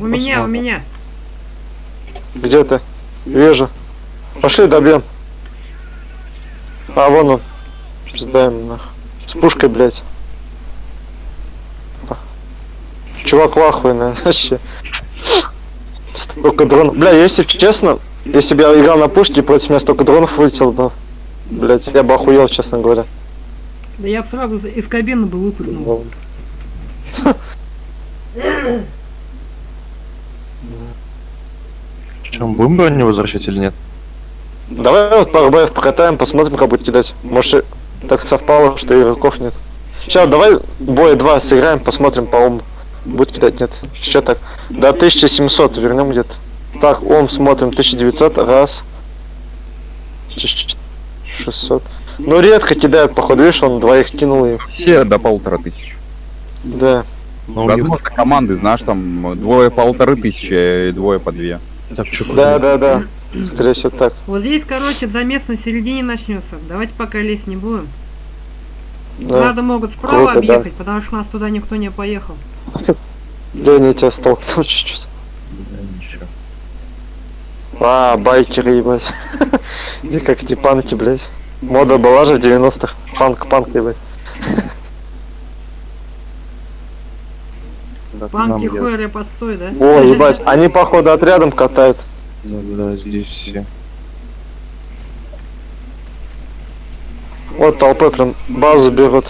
У меня, у меня. Где ты? Вижу. Пошли добьем. А, вон он. Пиздаем нах. С пушкой, блядь. Чувак вахуй, наверное, [laughs] вообще. Столько дронов. Бля, если честно, если бы я играл на пушке, против меня столько дронов вылетело бы. Блять, я бы охуел, честно говоря. Да я бы сразу из кабины бы выпрыгнул. [laughs] Чем, будем броню возвращать или нет? Давай вот пару боев покатаем, посмотрим, как будет кидать. Может, так совпало, что игроков нет. Сейчас давай боя два сыграем, посмотрим по уму. Будет кидать, нет. Сейчас так. До 1700 вернем где-то. Так, ом смотрим 1900, раз. 1600. Ну редко кидают, походу, видишь, он двоих кинул и... Все до полутора тысяч. Да. Ну, них Возможно, команды, знаешь, там двое полторы тысячи и двое по две. Так чё, Да, да, да. Скорее всего так. Вот здесь, короче, замес на середине начнется. Давайте пока лезть не будем. Да. Надо могут справа Круто, да. объехать, потому что у нас туда никто не поехал. [laughs] Леня тебя столкнул чуть-чуть. Да, ничего. А, байкеры, ебать. [laughs] Или как эти панки, блядь. Мода была же в 90-х. Панк, панк, ебать. [laughs] Панки, делать? хуэры, подстой, да? О, ебать, они походу отрядом катают. Да, да, здесь все. Вот толпой прям базу берут.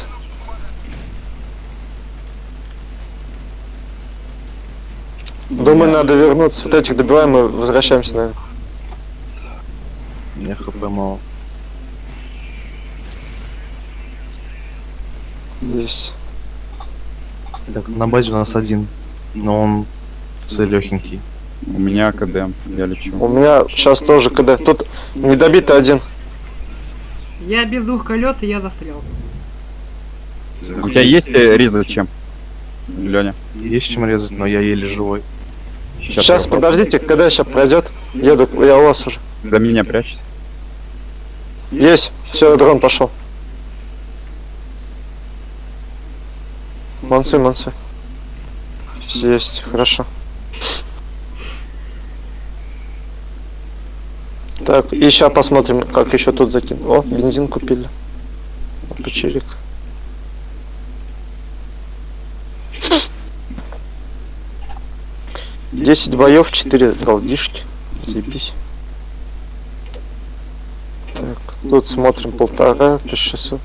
Думаю, надо вернуться. Вот этих добиваем и возвращаемся, наверное. Меня хп мало. Здесь. Так, на базе у нас один. Но он целехенький. У меня КД, я лечу. У меня сейчас тоже КД. Тут недобитый один. Я без двух колес, и я застрял. У тебя есть э, резать чем? Леня? Есть чем резать, но я еле живой. Сейчас, я подождите, когда сейчас пройдет. Еду, я у вас уже. За меня прячься. Есть. Все, дрон пошел. Молодцы, молодцы. Есть, хорошо. Так, сейчас посмотрим, как еще тут закинуть. О, бензин купили. Печерик. Десять боев, четыре голдишки. Заебись. Так, тут смотрим полтора, 1600.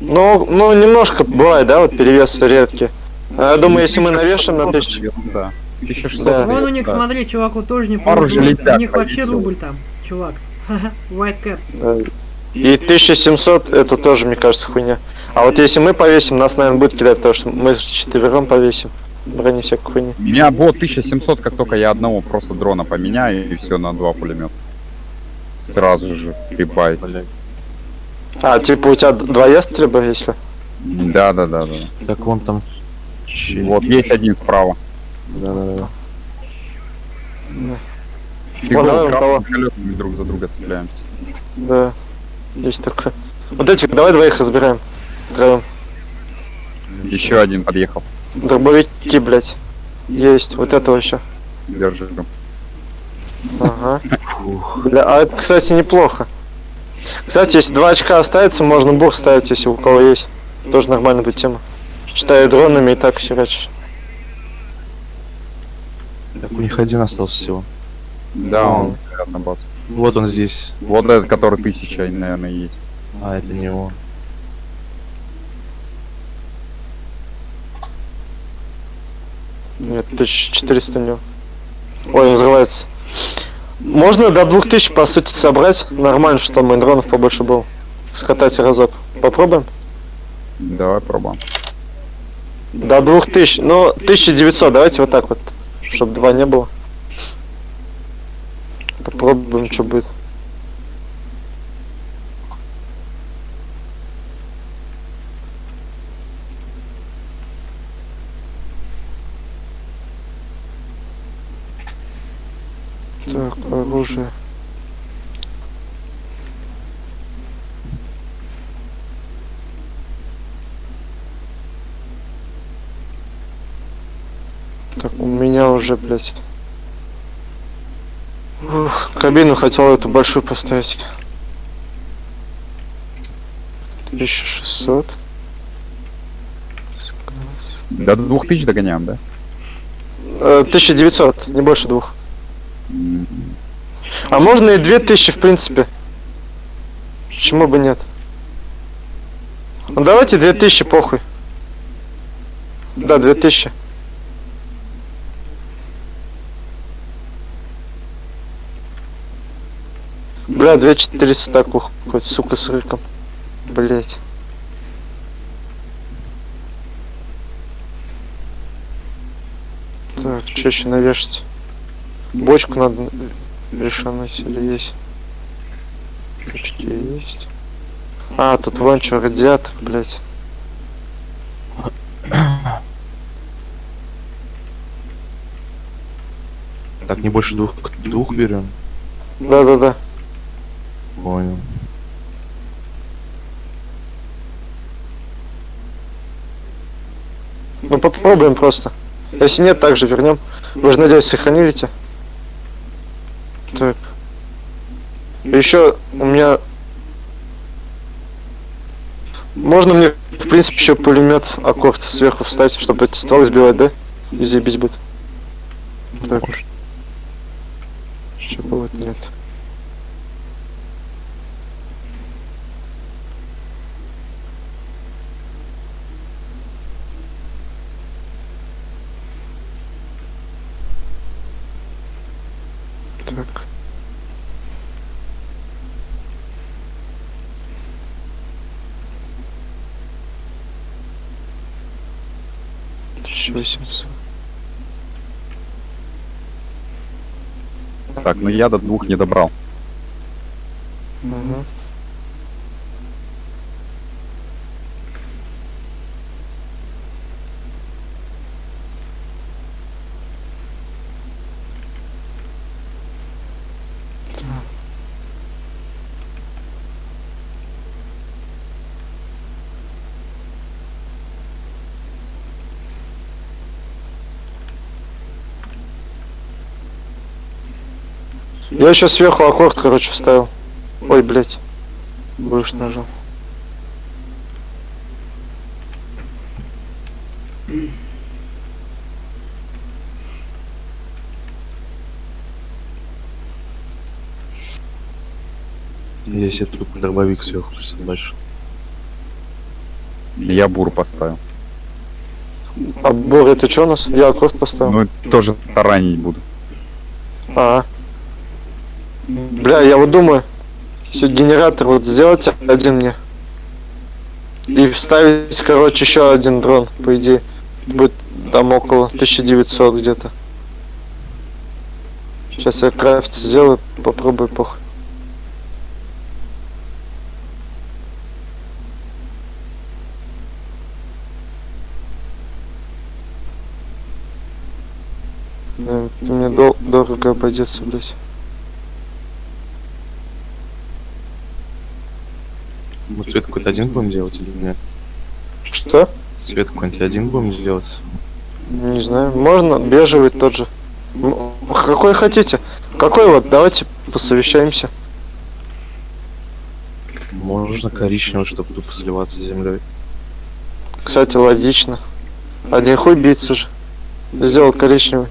Ну, ну, немножко бывает, да, вот перевесы редкие. А Я думаю, если мы навешаем на тысячу, Да. 1600. Да. Вон у них, да. смотри, чувак, вот тоже не летят У них вообще рубль там, чувак. [laughs] White Cap. Э, И 1700 это тоже, мне кажется, хуйня. А вот если мы повесим, нас, наверное, будет кидать, потому что мы четвером повесим. Брони всякой хуйни. У меня бот 1700, как только я одного просто дрона поменяю, и все на два пулемета. Сразу же прибавить. А, типа у тебя два ястреба, если? Да, да, да, да. Так вон там... Вот есть один справа. Да-да-да. Фигово, давай, красными давай. колесами друг за друга цепляемся. Да. Есть такое. Вот этих, давай двоих разбираем. Втроем. Еще один подъехал. Дробовики, блядь. Есть, вот этого еще. Держи. Ага. Бля, а это, кстати, неплохо. Кстати, если два очка оставится, можно бур ставить, если у кого есть. Тоже нормально будет тема. Считаю дронами и так херачишь. Так у них один остался всего. Да, он на базу. Вот он здесь. Вот этот, который тысяча, наверное, есть. А, это не он. Нет, 1400 у него. Ой, он взрывается. Можно до 2000, по сути, собрать. Нормально, что мы дронов побольше был. Скатать разок. Попробуем? Давай пробуем. До 2000. Ну, 1900, давайте вот так вот. Чтобы два не было. Попробуем, что будет. Так, оружие. Так, у меня уже, блядь. Ух, кабину хотел эту большую поставить. 1600. До 2000 догоняем, да? Э, 1900, не больше двух. А можно и 2000, в принципе. Почему бы нет? Ну давайте 2000, похуй. Да, 2000. Бля, 2400 так уходит, сука, с рыком. Блять. Так, что еще навешать? Бочку надо решануть или есть? Почти есть. А, тут вон что, радиатор, блять. Так, не больше двух, двух берем. Да-да-да. Понял. Ну попробуем просто. Если нет, также вернем. Вы же, надеюсь, сохранили те? Так. Еще у меня... Можно мне, в принципе, еще пулемет аккорд сверху встать, чтобы эти стволы сбивать, да? И забить будет. Так. Чего вот нет. Так. Тысяча восемьсот. Так, ну я до двух не добрал. Мгм. Так. Я еще сверху аккорд, короче, вставил. Ой, блядь. Будешь нажал. Я себе тут дробовик сверху присобачил. Я бур поставил. А Бор, это что у нас? Я кровь поставил. Ну, тоже таранить буду. А. Бля, я вот думаю, если генератор вот сделать один мне. И вставить, короче, еще один дрон, по идее. Будет там около 1900 где-то. Сейчас я крафт сделаю, попробую похуй. Да, мне дол- дорого обойдется, блять. Мы цвет какой-то один будем делать или нет? Что? Цвет какой-нибудь один будем делать? Не знаю. Можно бежевый тот же. Какой хотите? Какой вот? Давайте посовещаемся. Можно коричневый, чтобы тупо сливаться с землей. Кстати, логично. Один хуй биться же. Сделал коричневый.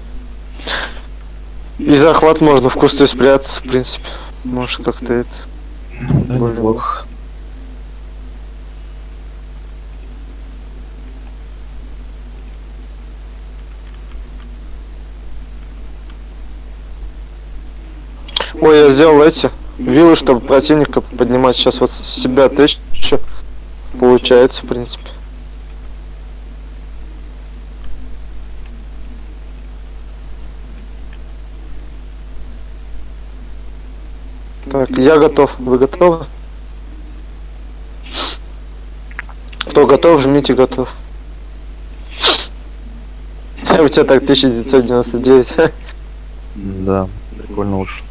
И захват можно в кусты спрятаться, в принципе. Может как-то это. Да, Более неплохо. Ой, я сделал эти виллы, чтобы противника поднимать. Сейчас вот себя тысячу. Получается, в принципе. Так, я готов. Вы готовы? Кто готов, жмите готов. [laughs] У тебя так 1999. Да, прикольно уж.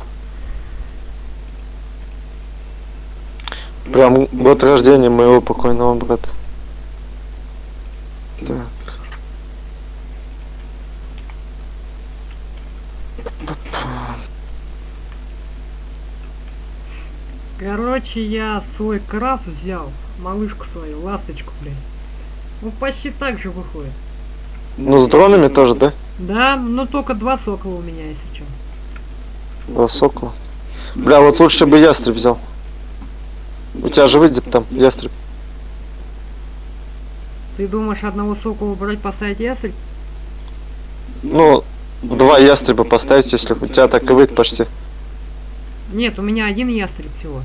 Прям год рождения моего покойного брата. Так. Короче, я свой крафт взял, малышку свою, ласточку, блин. Ну, почти так же выходит. Ну, с дронами тоже, да? Да, но только два сокола у меня, если что. Два сокола. Бля, вот лучше бы ястреб взял. У тебя же выйдет там ястреб. Ты думаешь одного сокола брать поставить ястреб? Ну, два ястреба поставить, если у тебя так и выйдет почти. Нет, у меня один ястреб всего.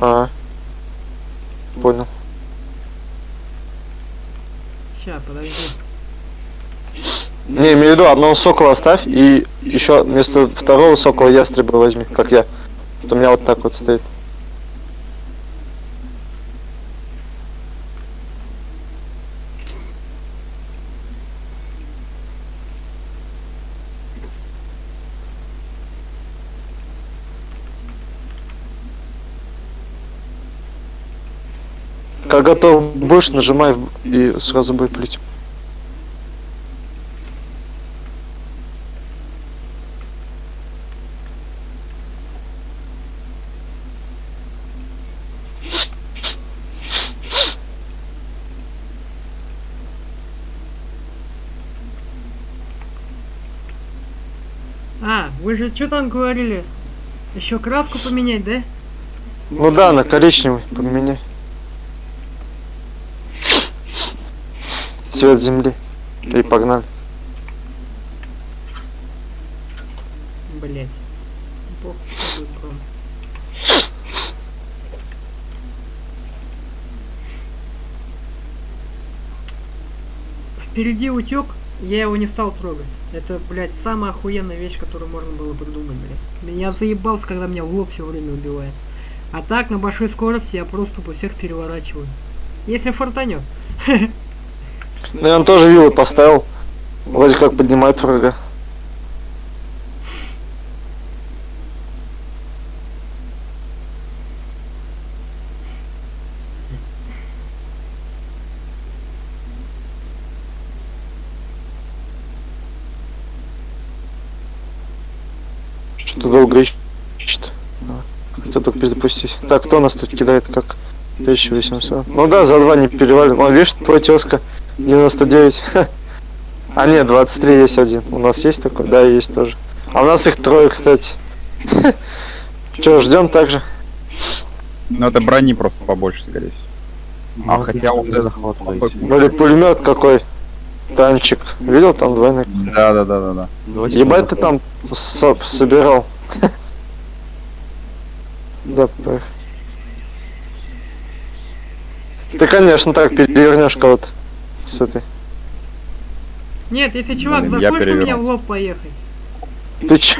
А. Понял. Ща, подожди. Не, имею в виду, одного сокола оставь и еще вместо второго сокола ястреба возьми, как я. Вот у меня вот так вот стоит. Как готов будешь, нажимай и сразу будет плить. А, вы же что там говорили? Еще краску поменять, да? Ну да, на коричневый поменяй. Цвет земли. И погнали. Блять. Впереди утек, я его не стал трогать. Это, блядь, самая охуенная вещь, которую можно было придумать, блядь. Меня заебался, когда меня в лоб все время убивает. А так, на большой скорости я просто тупо всех переворачиваю. Если фартанет. [laughs] Ну он тоже виллы поставил. Вроде как поднимает врага. Долго ищет. А, Хотел только перезапустить. Так, кто нас тут кидает как 1800? Ну да, за два не перевалим. О, видишь, твой тезка 99. А нет, 23 есть один. У нас есть такой? Да, есть тоже. А у нас их трое, кстати. Че, ждем также? Ну, это брони просто побольше, скорее всего. А хотя вот это-. Ну или пулемет какой. Танчик. Видел там двойной? Да, да, да, да, да. Ебать ты там со- собирал. Да. Ты, конечно, так перевернешь кого-то с этой. Нет, если чувак у меня в лоб поехать. Ты че?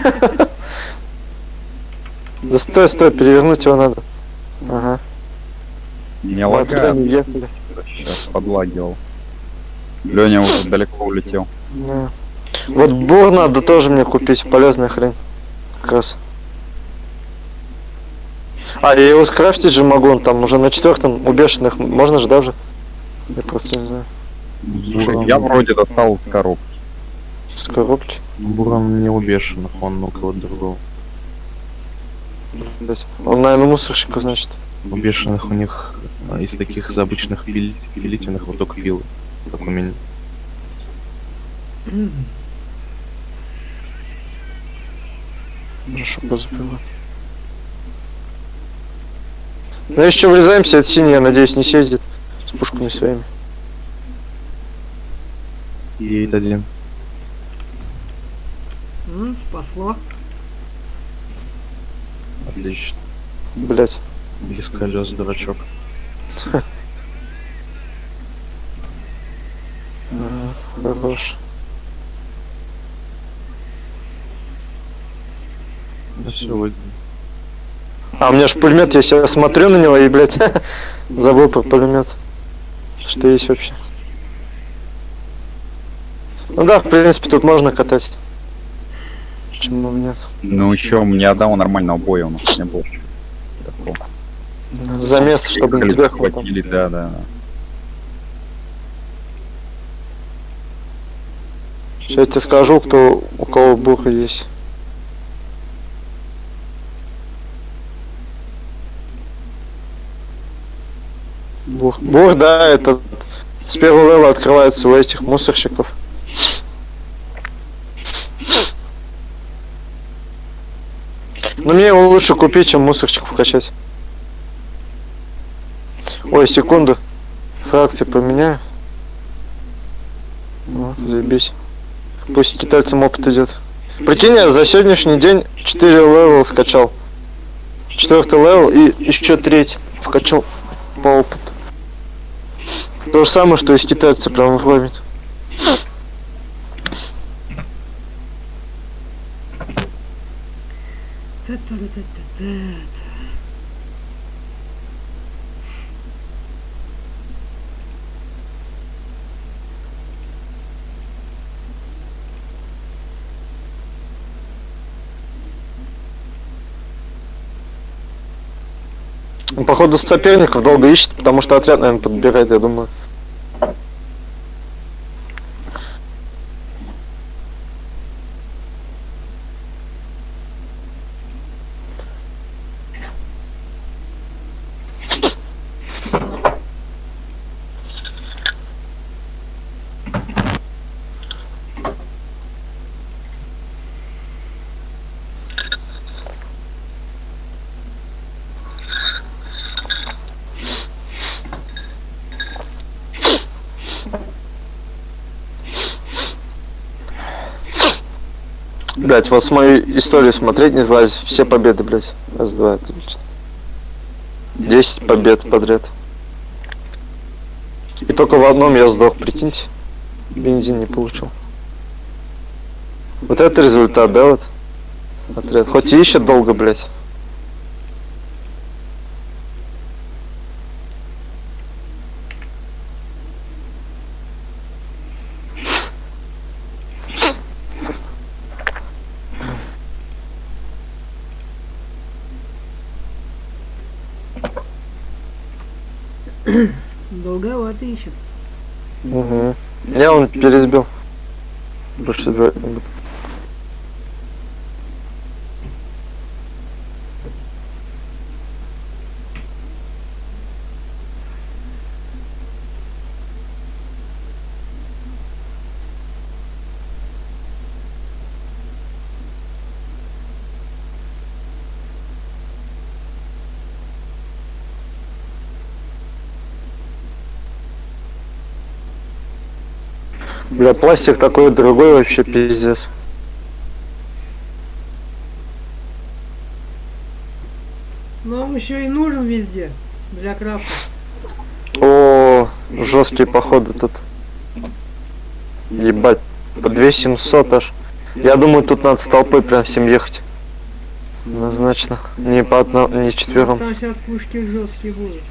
Да стой, стой, перевернуть его надо. Ага. Туда лагает. Сейчас подлагивал. Леня уже далеко улетел. Да. Вот бур надо тоже мне купить, полезная хрень. Как раз. А, я его скрафтить же могу, он там уже на четвертом у бешеных. Можно же, да, уже? Я просто не знаю. Слушай, я вроде достал из коробки. С коробки. Буран не у бешеных, он у кого-то другого. Он, наверное, мусорщиков, значит. У бешеных у них а, из таких из обычных пили- пилительных вот только пилы, как у меня. Хорошо, позабила. Ну еще врезаемся, от синий, я надеюсь, не съездит с пушками своими. Едет один. М, спасло. Отлично. Блять. Без колес, дурачок. [laughs] Хорош. Да все. А, у меня же пулемет я смотрю на него и, блядь, [laughs] забыл про пулемет. Что есть вообще. Ну да, в принципе, тут можно катать. Почему бы нет? Ну еще ни одного нормального боя у нас не было. Такого. Замес, чтобы не Ехали, тебя да, да. да. Сейчас я тебе скажу, кто у кого буха есть. Бух. Бух, да, этот с первого левела открывается у этих мусорщиков. Но мне его лучше купить, чем мусорщиков качать. Ой, секунду. Фракции поменяю. О, заебись. Пусть китайцам опыт идет. Прикинь, я за сегодняшний день 4 level а вкачал. Четвертый level и еще третий вкачал по опыту. То же самое, что и с китайцем прям вровень. Та-та-та-та-та. Походу, соперников долго ищет, потому что отряд, наверное, подбирает, я думаю. Блять, вот с мою историю смотреть не залазит. Все победы, блять. Раз, два, отлично. Десять побед подряд. И только в одном я сдох, прикиньте. Бензин не получил. Вот это результат, да, вот? Отряд. Хоть и ищет долго, блять. Долговато ищет. Угу. Я Бля, пластик такой дорогой вообще пиздец. Но он еще и нужен везде. Для крафта. О, жесткие походы тут. Ебать, по 2700 аж. Я думаю, тут надо с толпой прям всем ехать. Однозначно. Не по одному, не четвером. Там сейчас пушки жесткие будут.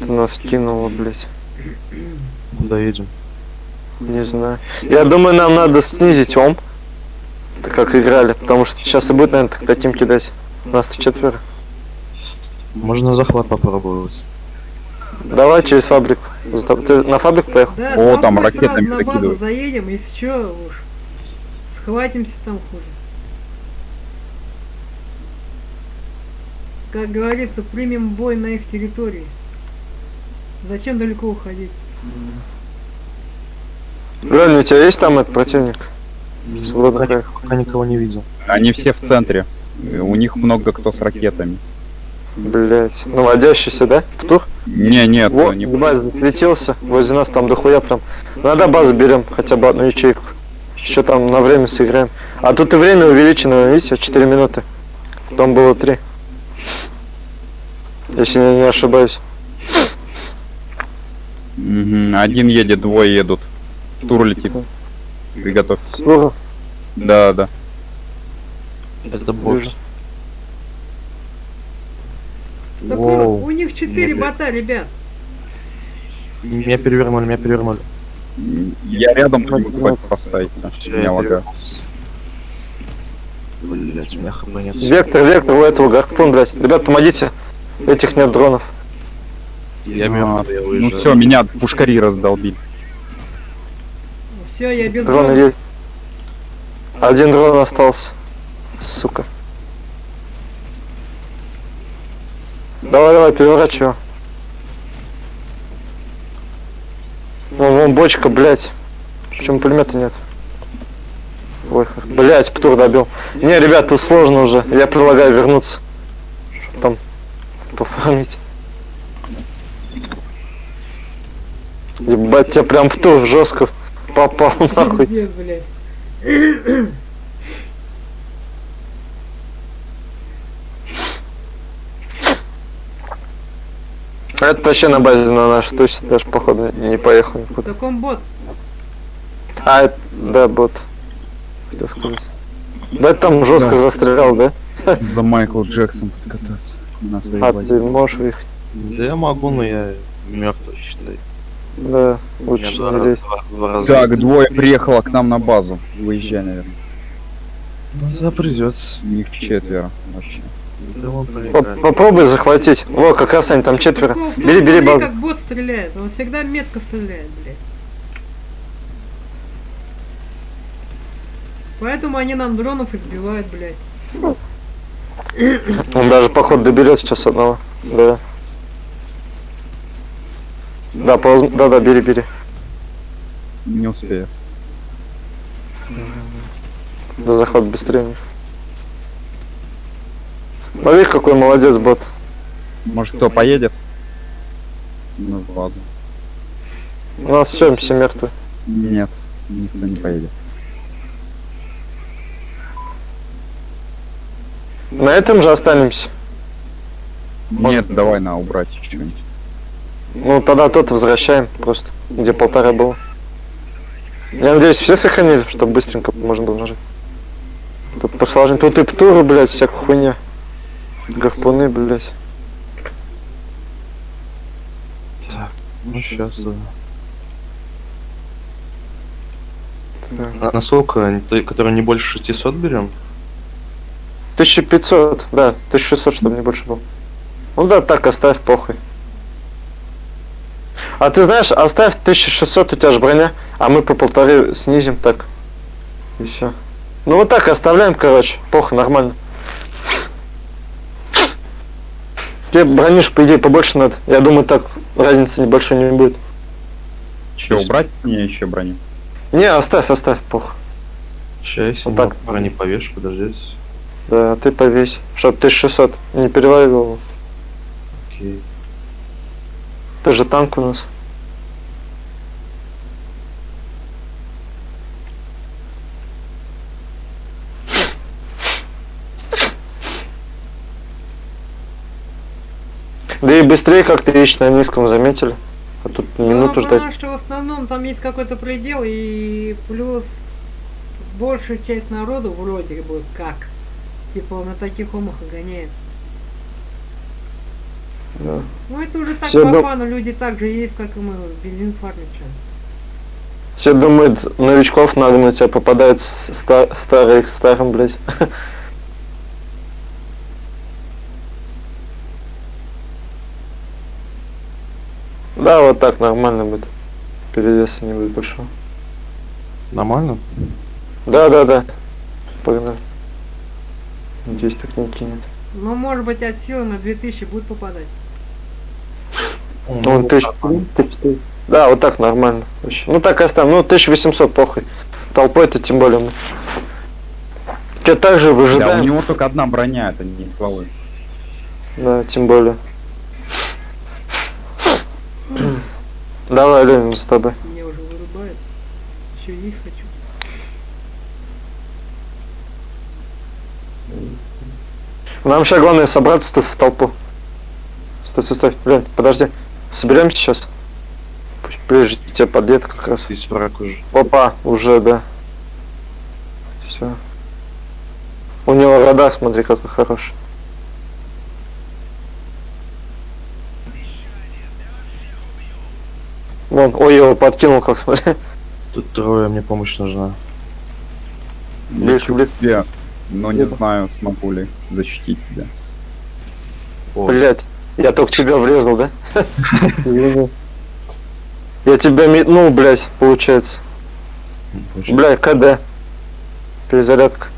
Ты нас кинуло, блять. Куда едем? Не знаю. Я думаю, нам надо снизить ом. Так как играли. Потому что сейчас и будет, наверное, тогда тим кидать. Нас четверо. Можно захват попробовать. Давай через фабрику. За- Ты на фабрику поехал? Да, О, там мы ракетами сразу на базу заедем, если что, уж схватимся там хуже. Как говорится, примем бой на их территории. Зачем далеко уходить? Реально, у тебя есть там этот противник? Свободно Пока, пока никого не видел. Они все в центре. У них много кто с ракетами. Блять. Наводящийся, да? Тур? Не, нет, Вот, не база засветился. Возле нас там дохуя прям. Надо базу берем, хотя бы одну ячейку. Еще там на время сыграем. А тут и время увеличено, видите, 4 минуты. Там было 3. Если я не ошибаюсь. Мгм, Один едет, двое едут. Тур летит. Приготовьтесь. Тур, Да, да. Это. Так Воу. у них четыре Нет, бота, ребят. Меня перевернули, меня перевернули. Я рядом хоть поставить. Все, Меня лагает. Блять, меня нет. Вектор, вектор у этого гарпун, блять. Ребят, помогите. Этих нет дронов. Я мертв, я Ну все, меня пушкари раздолбили. Все, я без Дроны дронов. есть. Один дрон остался. Сука. Давай, давай, переворачивай. Вон, вон бочка, блядь. Почему пулемета нет? Ой, блядь, Птур добил. Не, ребят, тут сложно уже. Я предлагаю вернуться. Чтоб там пофармить. Ебать, тебя прям Птур жестко попал нахуй. Пиздец, блядь. Это вообще на базе на наш тусе даже походу не поехал В никуда. таком бот. А, это, да, бот. Хотел сказать. Да там жестко Да. застрял, да? За Майкл Джексон подкататься. На своей А, базе. ты можешь выехать. Да я могу, но я мертв, считай. Да, Я лучше два, не раза. Так, двое приехало к нам на базу. Выезжай, наверное. Ну, да, придется. Их четверо вообще. Да. Попробуй захватить. Во, как раз они там четверо. Таков, Бери, бери бабу. как бот стреляет. Он всегда метко стреляет, блядь. Поэтому они нам дронов избивают, блядь. Он даже поход доберет сейчас одного. Да. Да, полз- да, да, бери, бери. Не успею. Да захват быстрее. Смотри, какой молодец бот. Может кто поедет? На базу. У нас все, все мертвы. Нет, никто не поедет. На этом же останемся. Нет, давай на убрать что-нибудь. Ну, тогда тот возвращаем просто, где полтора было. Я надеюсь, все сохранили, чтобы быстренько можно было нажать. Тут посложнее. Тут и птуры, блядь, всякая хуйня. Гарпуны, блядь. Ну, сейчас, да. Так. А насколько? Ты- Который не больше 600 берем? 1500, да, 1600, чтобы не больше было. Ну да, так оставь, похуй. А ты знаешь, оставь 1600, у тебя же броня, а мы по полторы снизим так. И все. Ну вот так оставляем, короче, похуй, нормально. Тебе бронишь, по идее, побольше надо. Я думаю, так разницы небольшой не будет. Че, убрать мне еще броню? Не, оставь, оставь, похуй. Сейчас, Вот так. не повешь, подождите. Да, ты повесь. Чтоб 1600 не переваривал. Окей. Тоже танк у нас. Да и быстрее как-то ищет на низком, заметили? А тут да, минуту ждать. Что в основном там есть какой-то предел и плюс большую часть народу вроде бы как. Типа на таких умах гоняет. Да. Ну это уже так Всё по дум- фану, люди так же есть, как и мы, бензин фармят что. Все думают, новичков нагнуть, а попадает с- ста- старый к старым, блядь. [laughs] Да, вот так нормально будет. Перевеса не будет большого. Нормально? Да, да, да. Погнали. Надеюсь, так не кинет. Ну может быть от силы на 2000 будет попадать. Ну, он тысяч, Да, вот так нормально. Вообще. Ну так и оставим. Ну, 1800 похуй. Толпой-то тем более мы. Че, так же Да, у него только одна броня, это не стволы. Да, тем более. Давай, Ленин, с тобой. Меня уже вырубает. Еще есть хочу. Нам сейчас главное собраться тут в толпу. Стой, стой, стой. Лень, подожди. Соберемся сейчас. Пусть Прежде тебе подъедет как раз. Здесь враг уже. Опа, уже, да. Все. У него радар, смотри, какой хороший. Вон, ой, его подкинул, как смотри. Тут трое, мне помощь нужна. Близко, близко. Но не знаю, смогу ли защитить тебя. Блять, я только тебя врезал, да? Я тебя метнул, блять, получается. очень- Бля, КД. Перезарядка.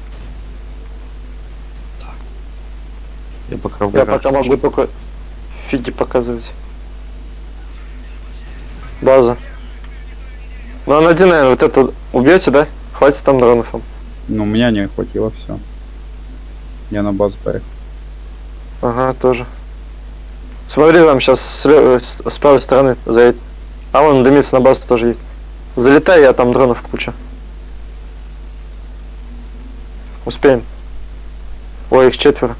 Я пока Я пока могу только фиги показывать. База. Ну, а один, наверное, вот это убьете, да? Хватит там дронов. Но у меня не хватило все. Я на базу поехал. Ага, тоже. Смотри, там сейчас ле- с- с правой стороны заедет. А вон дымится на базу тоже едет. Залетай, я там дронов куча. Успеем. Ой, их четверо.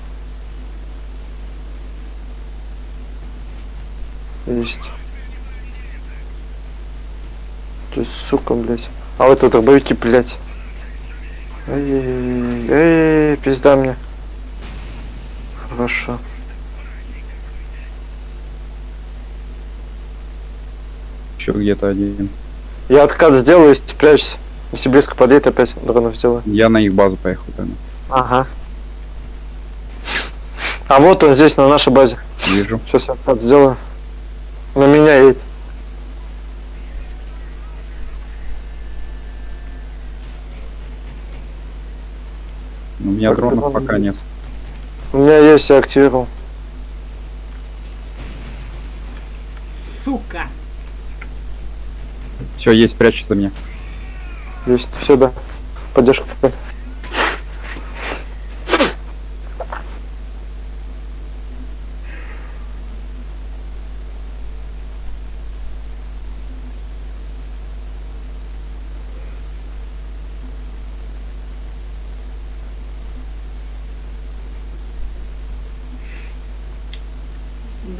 Есть. Ты, сука, блядь. А вот это дробовики, блядь. Эй, эй, пизда мне. Хорошо. Еще где-то один. Я откат сделаю и спрячься. Если близко подъедет, опять дронов сделаю. Я на их базу поехал тогда. Ага. А вот он здесь, на нашей базе. Вижу. Сейчас я откат сделаю. На меня едет. У меня Так, дронов дрон пока нет. У меня есть, я активировал. Сука! Все, есть, прячься за меня. Есть, все, да. Поддержка такая.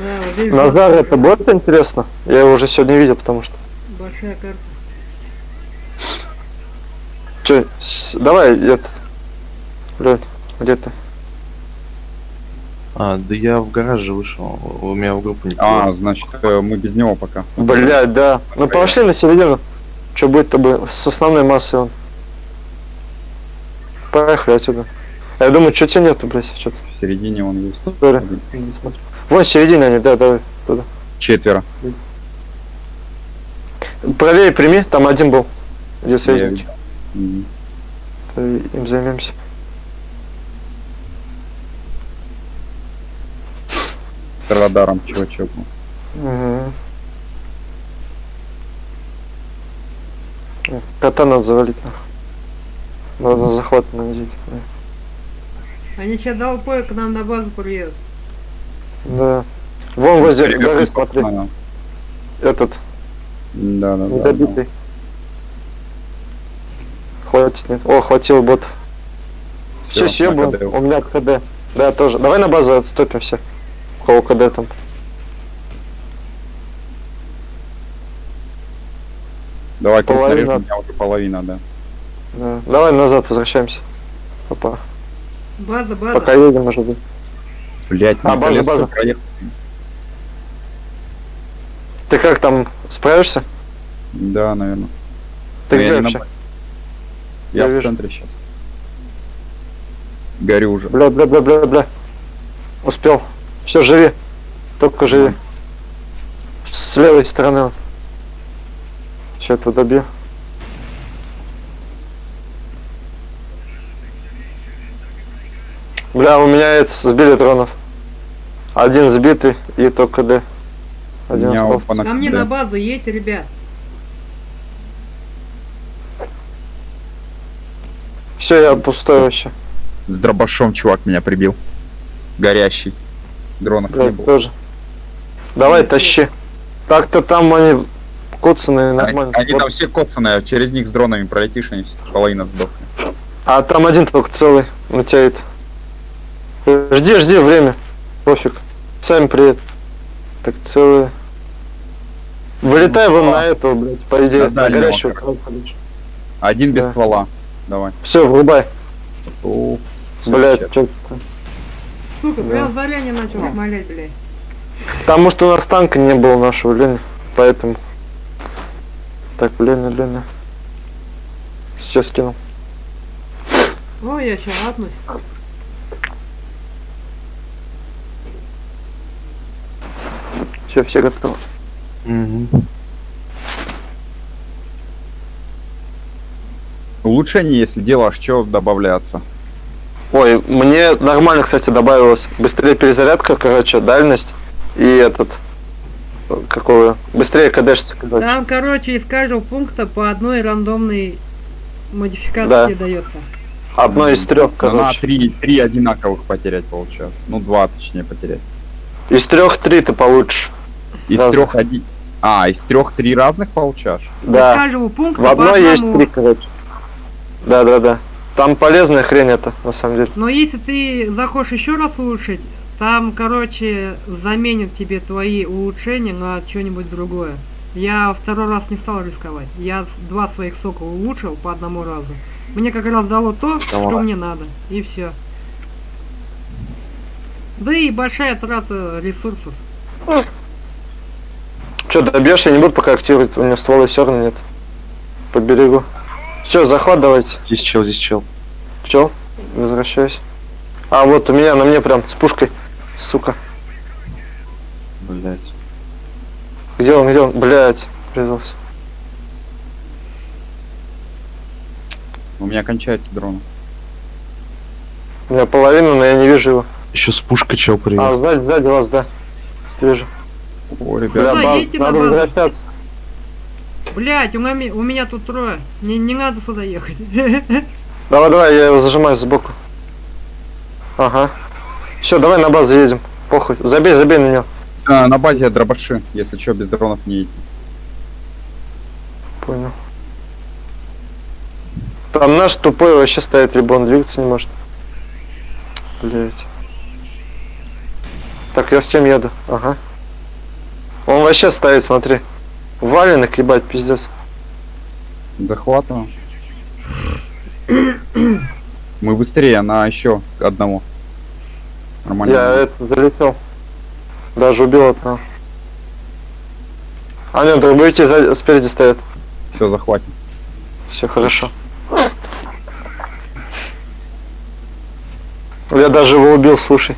Да, вот здесь Назар, это будет интересно? Я его уже сегодня видел, потому что. большая карта. Че, с- давай, этот. Лёнь, где ты? А, да я в гараже вышел. У меня в группу не А, значит, э, мы без него пока. Блядь, да. Ну пошли на середину. Что будет, то бы с основной массой он. Поехали отсюда. Я думаю, что тебя нету, блядь, что-то. В середине он есть. Один. Не смотрю. Вон в середине они, да, давай, туда. Четверо. Правее прими, там один был. Где союзник. То Им займемся. С радаром чувачок. Угу. Кота надо завалить нахуй. Надо на захват надеть. Они сейчас толпой к нам на базу приедут. Да. Вон возле горы, смотри. Этот. Да, да, Недобитый. да. да. Хватит, нет. О, хватил бот. Все, все, был. У меня КД. Да, тоже. Давай на базу отступимся. У кого КД там. Давай, половина. Нарежем, у меня уже половина, да. да. Давай назад возвращаемся. Опа. База, база. Пока едем, может быть. Блять, А, база, база. Ты как там справишься? Да, наверное. Ты Но я где на вообще? базе. Я, Я в вижу. центре сейчас. Горю уже. Бля, бля, бля, бля, бля. Успел. Все, живи. Только живи. С левой стороны. он. Сейчас это добью. Бля, у меня это сбили дронов. Один сбитый и только Д. Один остался. Ко мне на базу едьте, ребят. Все, я пустой вообще. С дробашом чувак меня прибил. Горящий. Дронов не Блядь, было. тоже. Давай, тащи. Так-то там они коцаные Они, нормально. они Вот. там все коцаные, через них с дронами пролетишь, они все- половина сдохнет. А там один только целый натянет. Жди, жди время. Пофиг. Сами приедут. Так целые. Вылетай Ну, вон на этого, блядь, по идее, На на короче. Один без Да. ствола. Давай. Все, врубай. О, Блядь, чё Сука, Да. прям заранее начал смолять, блядь. Потому что у нас танка не было нашего, блин. Поэтому. Так, блин, блин. Сейчас кину. Ой, я сейчас апнусь. Все, все готовы. Мгм. Улучшение, если делаешь, что добавляться? Ой, мне нормально, кстати, добавилось. Быстрее перезарядка, короче, дальность. И этот... Какого? Быстрее кадешится, короче. Там, короче, из каждого пункта по одной рандомной модификации Да. дается. Одно из трех, короче. три, три одинаковых потерять, получается. Ну, два, точнее, потерять. Из трех три ты получишь. Из Разных. трех один... А, из трех три разных получаешь? Из Да. каждого пункта В одной есть три, короче. Да, да, да. Там полезная хрень это, на самом деле. Но если ты захочешь еще раз улучшить, там, короче, заменят тебе твои улучшения на что-нибудь другое. Я второй раз не стал рисковать. Я два своих сока улучшил по одному разу. Мне как раз дало то, что Давай. мне надо. И все. Да и большая трата ресурсов. Че, добьешь, я не буду пока активировать, у меня ствола все равно нет. По берегу. Че, захват давайте. Здесь чел, здесь чел. Че? Возвращайся. А, вот у меня, на мне прям, с пушкой. Сука. Блять. Где он, где он? Блять, врезался. У меня кончается дрон. У меня половина, но я не вижу его. Еще с пушкой чел А, привет. сзади, сзади вас, да. Вижу. О, Бля, ребят, Да, баз, на надо базу. возвращаться. Блять, у, меня- у меня тут трое. Не, не надо сюда ехать. [laughs] Давай, давай, я его зажимаю сбоку. Ага. Все, давай на базу едем. Похуй. Забей, забей на него. а, на базе дробаши, если что, без дронов не идти. Понял. Там наш тупой вообще стоит, либо он двигаться не может. Блять. Так, я с чем еду? Ага. Он вообще стоит, смотри. Валенок, ебать, пиздец. Захватываем. Мы быстрее на еще одного. Нормально. Я это залетел. Даже убил одного. А нет, дробовики сзади- спереди стоят. Все, захватим. Все хорошо. Я даже его убил, слушай.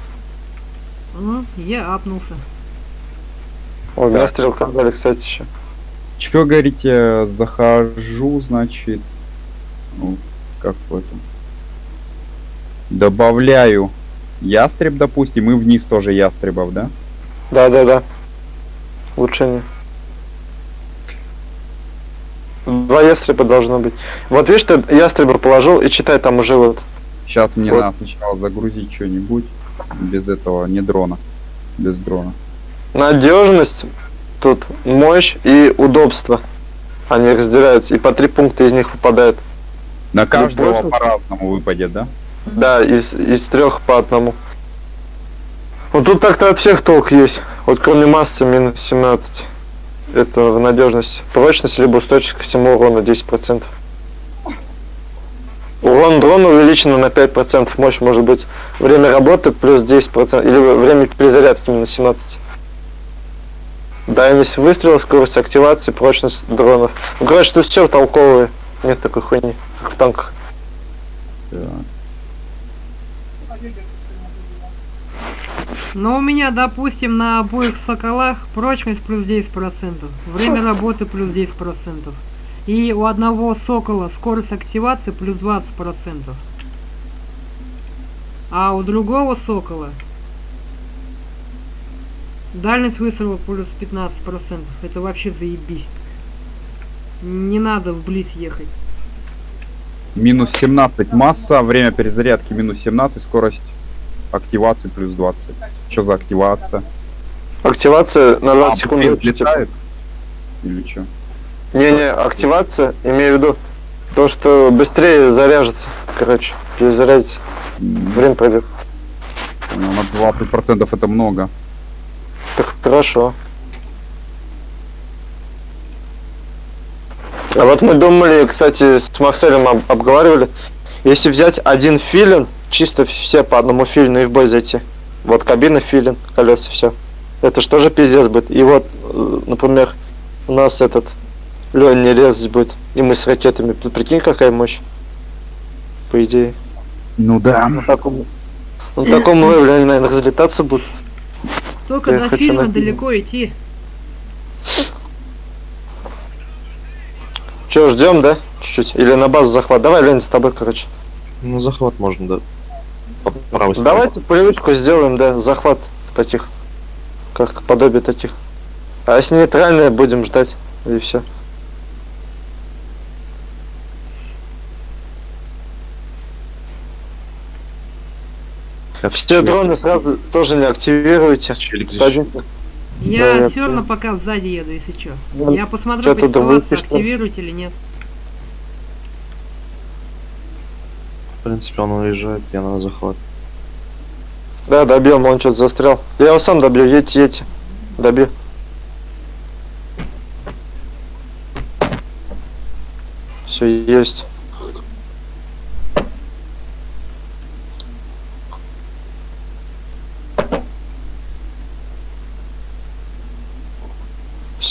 Ну, я апнулся. Ой, меня Так. стрелка дали, кстати, еще. Че говорите, захожу, значит, ну, как в этом, добавляю ястреб, допустим, и вниз тоже ястребов, да? Да, да, да. Улучшение. Два ястреба должно быть. Вот видишь, ты ястреба положил и читай там уже вот. Сейчас мне Вот. надо сначала загрузить что-нибудь без этого, не дрона, без дрона. Надежность, тут мощь и удобство. Они разделяются, и по три пункта из них выпадает. На каждого по-разному выпадет, да? Да, из, из трех по одному. Ну тут так-то от всех толк есть. Вот кроме массы минус 17. это в надежность. Прочность либо устойчивость к всему урону 10%. Урон дрона увеличен на 5%, мощь может быть. Время работы плюс 10%, или время перезарядки минус 17. Дальность выстрела, скорость активации, прочность дронов. Ну, короче, тут все толковые. Нет такой хуйни, как в танках. Так. Но у меня, допустим, на обоих соколах прочность плюс 10%, время работы плюс 10%. И у одного сокола скорость активации плюс 20%. А у другого сокола дальность выстрела плюс 15%. Это вообще заебись. Не надо вблизь ехать. Минус 17 масса, время перезарядки минус 17, скорость активации плюс 20. Что за активация? Активация на 20 А, секунд. летает? Или что? Не-не, активация, имею в виду то, что быстрее заряжется. Короче, перезарядится. Время пройдет. Ну, на 20% это много. Так хорошо. А вот мы думали, кстати, с Марселем об- обговаривали, если взять один филин, чисто все по одному филину и в бой зайти. Вот кабина филин, колеса, все. Это что же пиздец будет. И вот, э, например, у нас этот Лен не резать будет. И мы с ракетами. Ты Прикинь, какая мощь. По идее. Ну да. На таком, на таком [laughs] левеле они, наверное, разлетаться будут. Только Я до хочу фильма на далеко идти. Че, ждем, да? Чуть-чуть. Или на базу захват. Давай, Лень, с тобой, короче. Ну, захват можно, да. По правой стороне. Давайте привычку сделаем, да, захват в таких, как подобие таких. А если нейтральные, будем ждать, и все. Все дроны сразу тоже не активируйте. Один- Я Да, все равно пока сзади еду, если что. Ну, Я посмотрю что? активируете или нет. В принципе, он уезжает, я на захват. Да, добьем, он что-то застрял. Я его сам добью, едьте, едьте. Добью. Все, есть.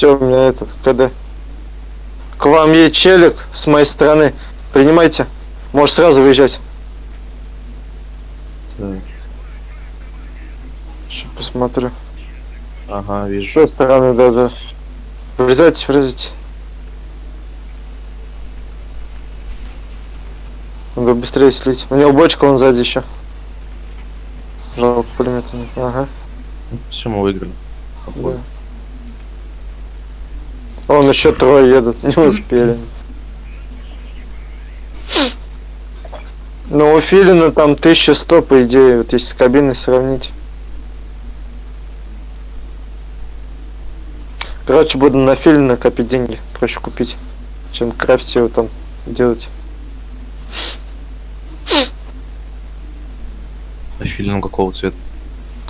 Все, у меня этот, КД. К вам есть челик с моей стороны. Принимайте. Можешь сразу выезжать. Так. Сейчас посмотрю. Ага, С вижу. той стороны, да, да. Врезайтесь, врезайтесь. Надо быстрее слить. У него бочка, он сзади еще. Жалко, пулемета нет. Ага. Все, мы выиграли. Да. Он еще трое едут, не успели. Ну, у Филина там 1100, по идее, вот если с кабиной сравнить. Короче, буду на Филина копить деньги, проще купить, чем крафтить его там делать. А филин какого цвета?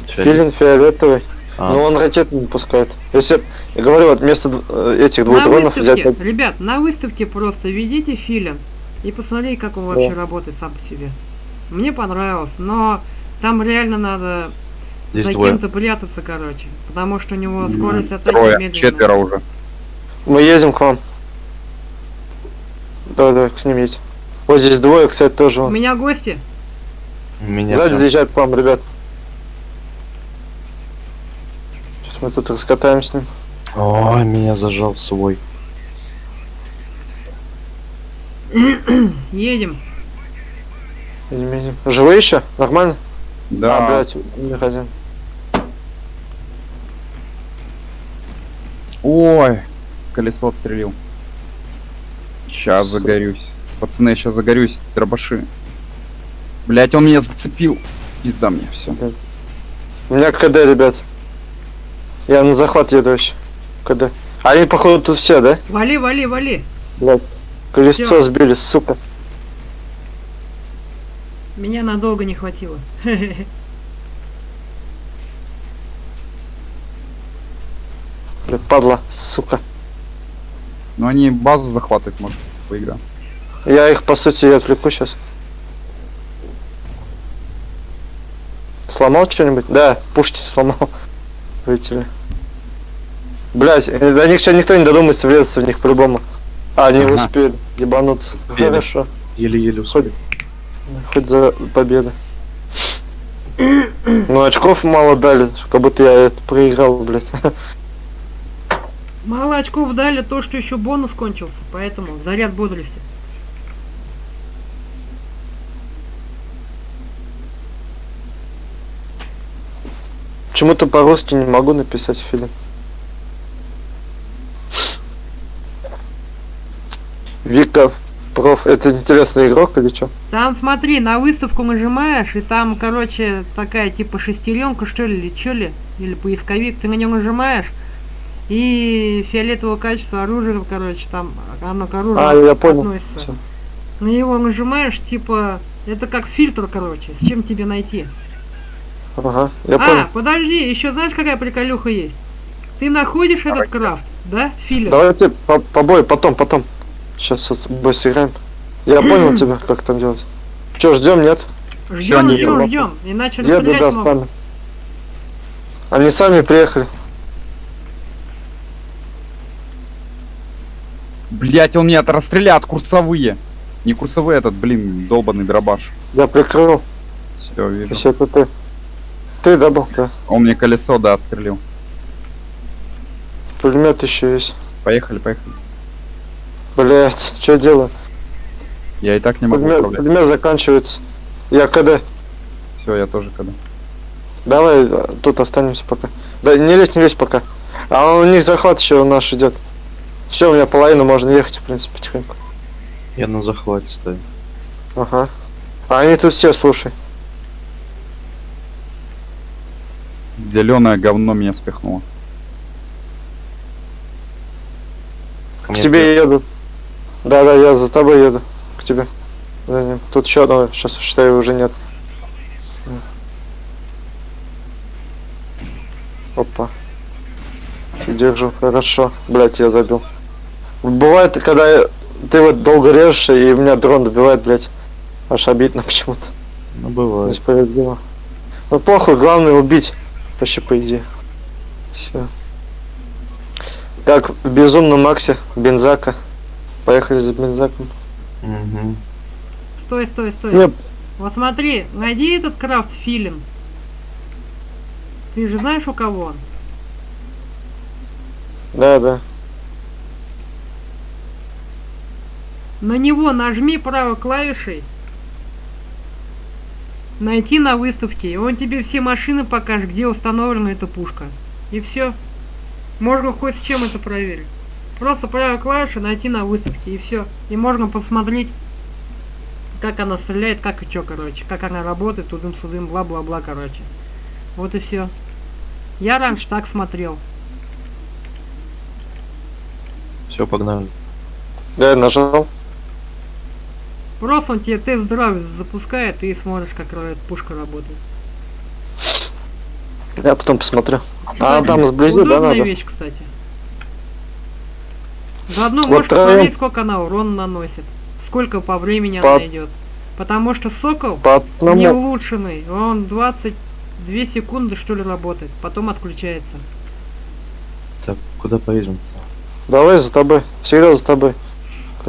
Филин фиолетовый, А, но он ракеты не пускает. Если, я говорю, вот вместо э, этих двух на дронов выставке, взять... ребят, на выставке просто введите филин и посмотрите, как он вообще работает сам по себе. Мне понравилось, но там реально надо здесь за кем-то прятаться, короче. Потому что у него скорость атаки Трое, медленная. четверо уже. Мы едем к вам. Давай, давай, к ним едь. Вот здесь двое, кстати, тоже У меня гости. Меня Сзади заезжают к вам, ребят. Сейчас мы тут раскатаем с ним. Ой, меня зажал свой. [clears throat] Едем. Едем, едем. Живые еще? Нормально? Да. А, блядь, у них один. Ой, колесо отстрелил. Сейчас Сука. загорюсь. Пацаны, я сейчас загорюсь, дробаши. Блять, он меня зацепил. Пизда мне, все. У меня КД, ребят. Я на захват еду вообще. КД. Они, походу, тут все, да? Вали, вали, вали. Блядь. Колесо Всё. сбили, сука. Меня надолго не хватило. Бля, падла, сука. Ну они базу захватывают, может, по игра. Я их, по сути, отвлеку сейчас. Сломал что-нибудь? Да, пушки сломал. Вылетели. Блять, до них сейчас никто не додумается врезаться в них по-любому. А, они Ага. успели ебануться. Успели. Хорошо. Еле-еле успели. Хоть за победу. Ну, очков мало дали, как будто я это проиграл, блять. Мало очков дали то, что еще бонус кончился, поэтому заряд бодрости. Почему-то по-русски не могу написать фильм. Вика Проф, это интересный игрок или что? Там смотри, на выставку нажимаешь, и там, короче, такая типа шестеренка, что ли, или что ли, или поисковик, ты на него нажимаешь, и фиолетового качества оружия, короче, там оно к оружию А, я понял. относится. Всё. На него нажимаешь, типа, это как фильтр, короче, с чем тебе найти. Ага, я а, понял. подожди, еще знаешь, какая приколюха есть? Ты находишь этот крафт, да, филер? Давайте по, побой, потом, потом. Сейчас с бой сыграем. Я [clears throat] понял тебя, как там делать. Че, ждем, нет? Ждем, ждем, ждем, иначе Еду, расстрелять да, могут. сами. Они сами приехали. Блять, он меня расстрелят, курсовые. Не курсовые этот, блин, долбанный дробаш. Я прикрыл. Все, вижу. Это ты. Ты дабл, да. Он мне колесо, да, отстрелил. Пулемет еще есть. Поехали, поехали. Блять, что делаю? Я и так не могу Пулемет, управлять. пулемет заканчивается. Я КД. Все, я тоже когда. Давай э, тут останемся пока. Да не лезь, не лезь пока. А у них захват еще у нас идет. Все, у меня половина можно ехать, в принципе, потихоньку. Я на захвате стою. Ага. А они тут все, слушай. Зеленое говно меня спихнуло. К мне тебе еду. Да, да, я за тобой еду. К тебе. За ним. Тут еще одного, сейчас считаю, уже нет. Опа. Держу, хорошо. Блять, я забил. Бывает, когда я- ты вот долго режешь, и меня дрон добивает, блять. Аж обидно почему-то. Ну, бывает. Несправедливо. Ну похуй, главное убить. Вообще по идее. Все. Как в безумном Максе, бензака. Поехали за бензаком. Мгм. Стой, стой, стой. Не, Вот смотри, найди этот крафт филин. Ты же знаешь, у кого он? да, да. На него нажми правой клавишей. Найти на выставке. И он тебе все машины покажет, где установлена эта пушка. И все. Можно хоть с чем это проверить. Просто правой клавишей найти на выставке и все. И можно посмотреть, как она стреляет, как и чё, короче. Как она работает, тудым-судым, бла-бла-бла, короче. Вот и все. Я раньше так смотрел. Все, погнали. Да, я нажал. Просто он тебе тест-драйв запускает, и смотришь, как пушка работает. Я потом посмотрю. А Кстати, там сблизи, да, надо? вещь, кстати. Заодно Вот можешь троем- посмотреть, сколько она урон наносит. Сколько по времени По- она идет. Потому что сокол По не улучшенный. Он 22 секунды что ли работает. Потом отключается. Так, куда поедем? Давай за тобой. Всегда за тобой.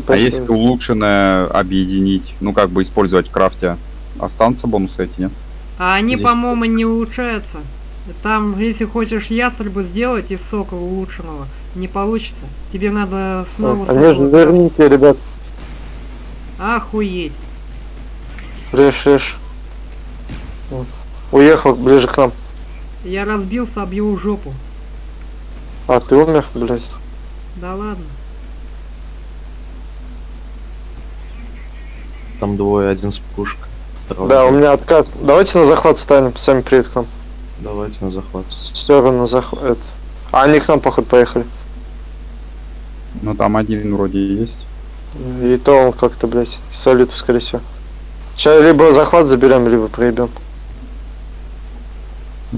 А если улучшенное объединить, ну как бы использовать в крафте, останутся бонусы эти, нет? А они, по-моему, не улучшаются. Там, если хочешь ястребы сделать из сока улучшенного, не получится. Тебе надо снова же сокола- жирненькие, ребят. Охуеть. Режь. Вот. Уехал ближе к нам. Я разбился об его жопу. А, ты умер, блядь. Да ладно. Там двое, один с пушкой. второй- Да, у меня откат. Давайте на захват станем, сами приедут к нам. Давайте на захват. Все равно захват. А они к нам, походу, поехали. Ну там один вроде и есть. И то он как-то, блядь, солид, скорее всего. Сейчас либо захват заберем, либо проебем.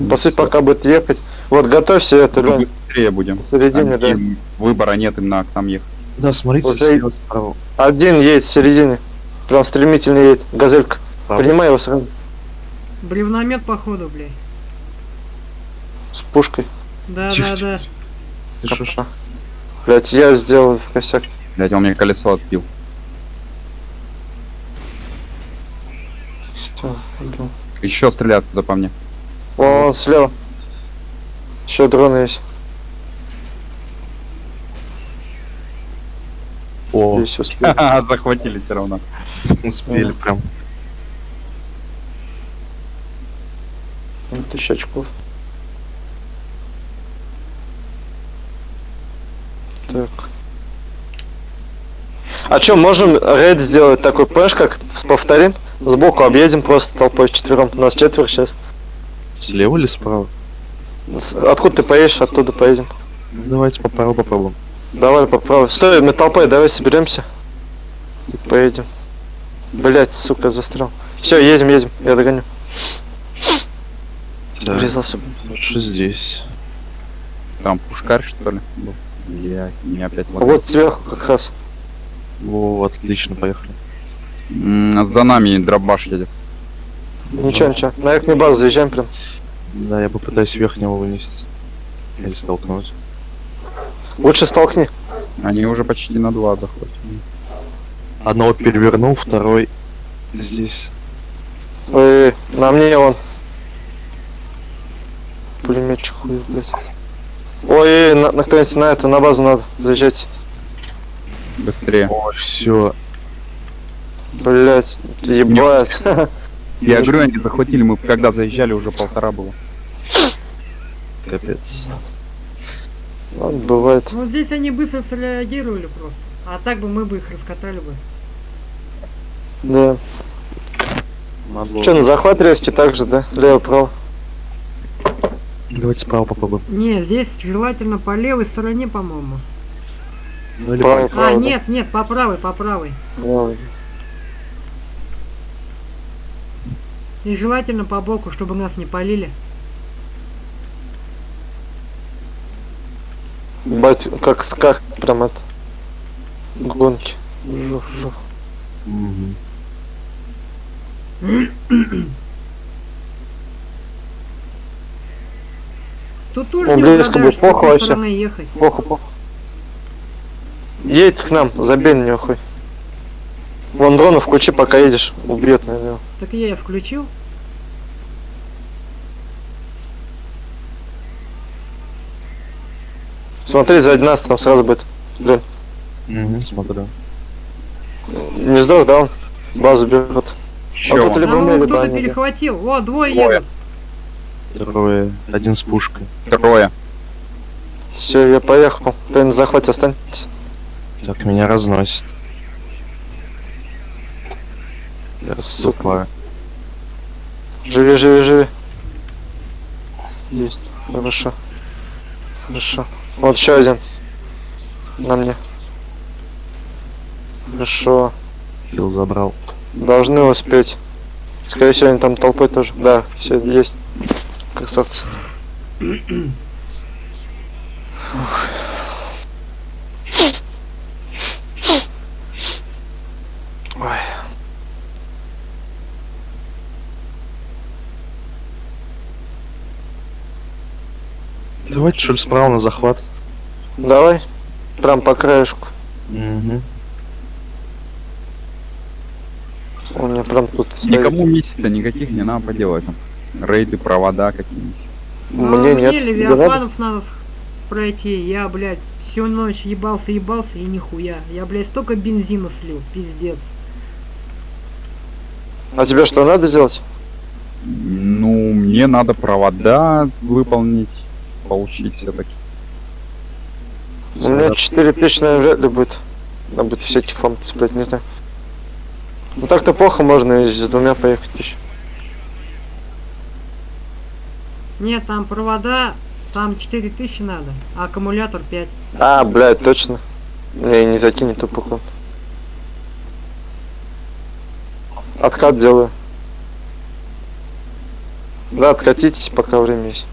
По сути, пока будет ехать. Вот, готовься это, Лёнь. быстрее будем. В середине, да. Выбора нет, им надо к нам ехать. Да, смотрите, Вот слева, справа. Один едет в середине. Прям стремительно едет. Газелька. Правда. Принимай его сразу. Бревномет походу, блядь. С пушкой. Да, Тихо, да, тихо. да. Ты шо, шо? Блять, я сделал косяк. Блять, он мне колесо отбил. Всё, убил. Еще стреляют туда по мне. Вон, он слева. Еще дроны есть. О, Здесь [laughs] Захватили все равно. [laughs] успели прям. Тысяча очков. Так. А чё, можем рейд сделать такой, понимаешь, как повторим? Сбоку объедем просто толпой четвером. У нас четверо сейчас. Слева или справа? Откуда ты поедешь, оттуда поедем. Ну, Давайте по праву попробуем. Давай попробуй. Стой, мы толпой, давай соберемся. И поедем. Блять, сука, застрял. Все, едем, едем, я догоню. Да, Врезался. лучше здесь. Там пушкарь, что ли? был? Блять, меня опять А Вот сверху как раз. Во, отлично, поехали. М, За нами дробаш едет. Ничего, ничего. На верхнюю базу заезжаем прям. Да, я попытаюсь верхнего вынести. Или столкнуть. Лучше столкни. Они уже почти на два заходят. Одного перевернул, второй здесь. Ой, на мне он. Пулеметчик хуй, блядь. Ой, на, на кто-нибудь на это, на базу надо заезжать. Быстрее. Ой, все. Блять, ебать. [laughs] Я говорю, они захватили, мы когда заезжали, уже полтора было. Капец. Ладно, бывает. Вот здесь они быстро среагировали просто. А так бы мы бы их раскатали бы. Да. Надо Че, на захват резкий так же, да? Лево-право. Давайте справа попробуем. Не, здесь желательно по левой стороне, по-моему. Ну или Право, А, право. да. нет, нет, по правой, по правой. Право. И желательно по боку, чтобы нас не полили. Бать, как скак, прям это. Гонки. Жух, жух. Мгм. Тут тоже Он не близко какой похуй вообще. ехать. Плохо, плохо. Едь к нам, забей на него хуй. Вон дрону включи, пока едешь. Убьет, наверное. Так я и включил. Смотри, сзади нас там сразу будет. Блин, Мгм, смотрю. не сдох, да он? Базу берет. Еще А тут вон. либо мы, вон либо кто-то они, да. перехватил. О, двое Двое. едут. Трое. Один с пушкой. Трое. Все, я поехал. Ты на захвате останься. Так, меня разносит. Я Сука. отступаю. Живи, живи, живи. Есть. Хорошо. Хорошо. Вот еще один. На мне. Хорошо. Хил забрал. Должны успеть. Скорее всего, они там толпой тоже. Да, все есть. Красавцы. Ой. Давайте что ли справа на захват. Давай. Прям по краешку. Угу. Он мне прям тут стоит. Никому миссий-то никаких не надо поделать. Рейды, провода какие-нибудь. Ну, Мне нет. Левиафанов надо пройти. Я, блядь, всю ночь ебался, ебался и нихуя. Я, блядь, столько бензина слил, пиздец. А тебе что надо сделать? Ну, мне надо провода выполнить, получить все-таки. У меня 4000, наверное, вряд ли будет. Надо будет всяких ламп цеплять, не знаю. Ну так-то плохо, можно и с двумя поехать еще. Нет, там провода, там 4000 надо, а аккумулятор 5. А, блядь, точно. Не, не закинет тупо. Откат делаю. Да, откатитесь, пока время есть.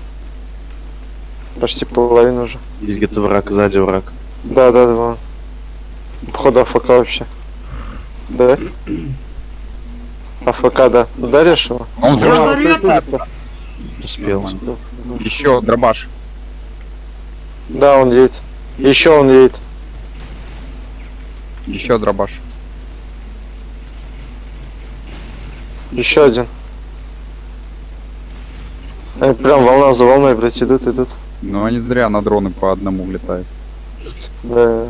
Почти половина уже. Здесь где-то враг, сзади враг. Да, да, да, вон. Походу АФК вообще. Да? АФК, да. Ударишь его? Он взорвется. Успел. Еще дробаш. Да, он едет. Еще он едет. Еще дробаш. Еще один. Они прям волна за волной, блядь, идут, идут. Но они зря на дроны по одному влетают. Да.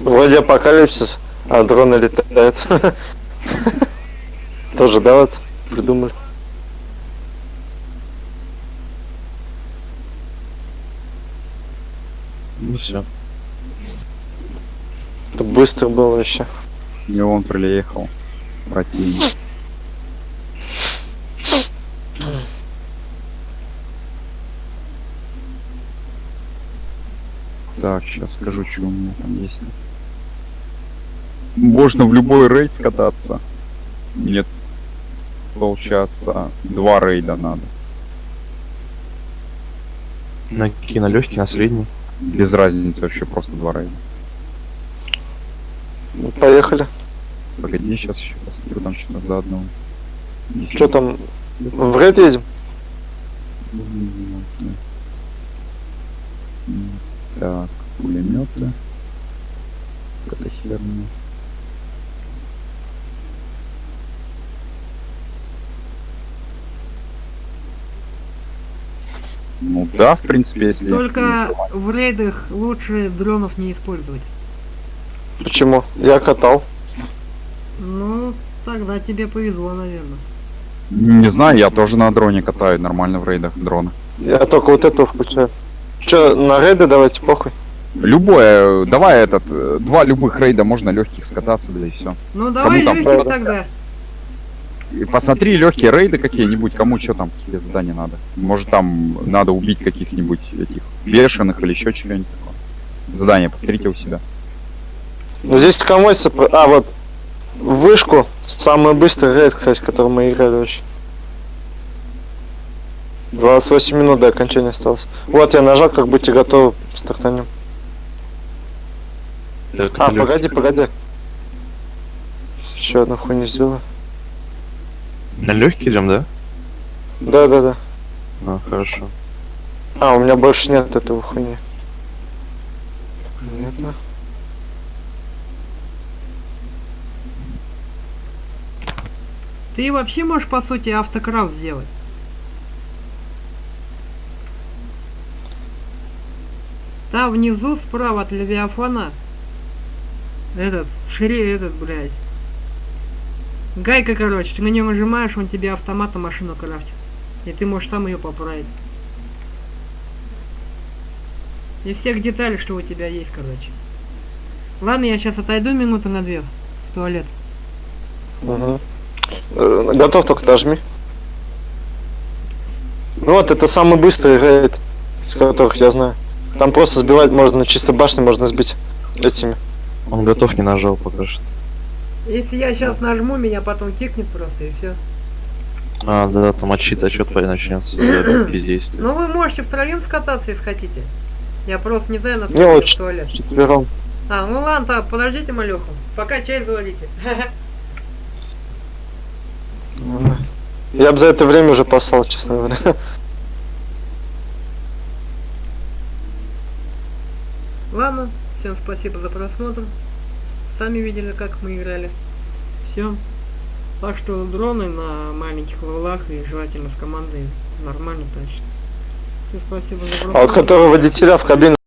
Вроде апокалипсис, а дроны летают. [laughs] Тоже, да, вот, придумали. Ну все. Это быстро было еще. И он приехал. Противник. Так, сейчас скажу, что у меня там есть. Можно в любой рейд скататься. Нет. Получается, два рейда надо. На какие, на легкий, на средний. Без разницы вообще просто два рейда. Ну, Поехали. Погоди, сейчас еще посмотрю там что-то заодно. Что там? В рейд едем? Так, пулеметы. Это да, в принципе, если... Только в рейдах лучше дронов не использовать. Почему? Я катал. Ну, тогда тебе повезло, наверное. Не знаю, я тоже на дроне катаю нормально в рейдах дрона. Я только вот этого включаю. Че, на рейды давайте, похуй. Любое, давай этот, э, два любых рейда можно легких скататься, да и все. Ну давай легких тогда. И посмотри легкие рейды какие-нибудь, кому что там, какие задания надо. Может там надо убить каких-нибудь этих бешеных или еще чего-нибудь такое. Задание посмотрите у себя. Ну здесь кому А, вот. Вышку. Самый быстрый рейд, кстати, который мы играли вообще. 28 минут до окончания осталось. Вот я нажал, как будьте готовы, стартанем. Так, А, погоди, погоди. Еще одну хуйню сделаю. На легкий идем, да? Да, да, да. А, хорошо. А, у меня больше нет этого хуйни. Понятно. Ты вообще можешь, по сути, автокрафт сделать. Там внизу, справа от Левиафана, этот, шире этот, блядь. Гайка, короче, ты на нее нажимаешь, он тебе автоматом машину крафтит. И ты можешь сам ее поправить. И всех деталей, что у тебя есть, короче. Ладно, я сейчас отойду минуты на две в туалет. Угу. Готов, только нажми. Ну вот, это самый быстрый рейд, из которых я знаю. Там просто сбивать можно, чисто башни можно сбить этими. Он готов не нажал пока что. Если я сейчас нажму, меня потом кикнет просто и все. А, да, там отчит, отчет начнется. Бездействие. Ну вы можете втроем скататься, если хотите. Я просто не знаю, насколько в очень. туалет. Четвером. А, ну ладно, так, подождите малюху. Пока чай заварите. [laughs] Я бы за это время уже послал, честно говоря. Ладно, всем спасибо за просмотр. Сами видели, как мы играли. Все. Так что дроны на маленьких левелах и желательно с командой нормально тащат. Всем спасибо за просмотр. А вот который водителя в кабине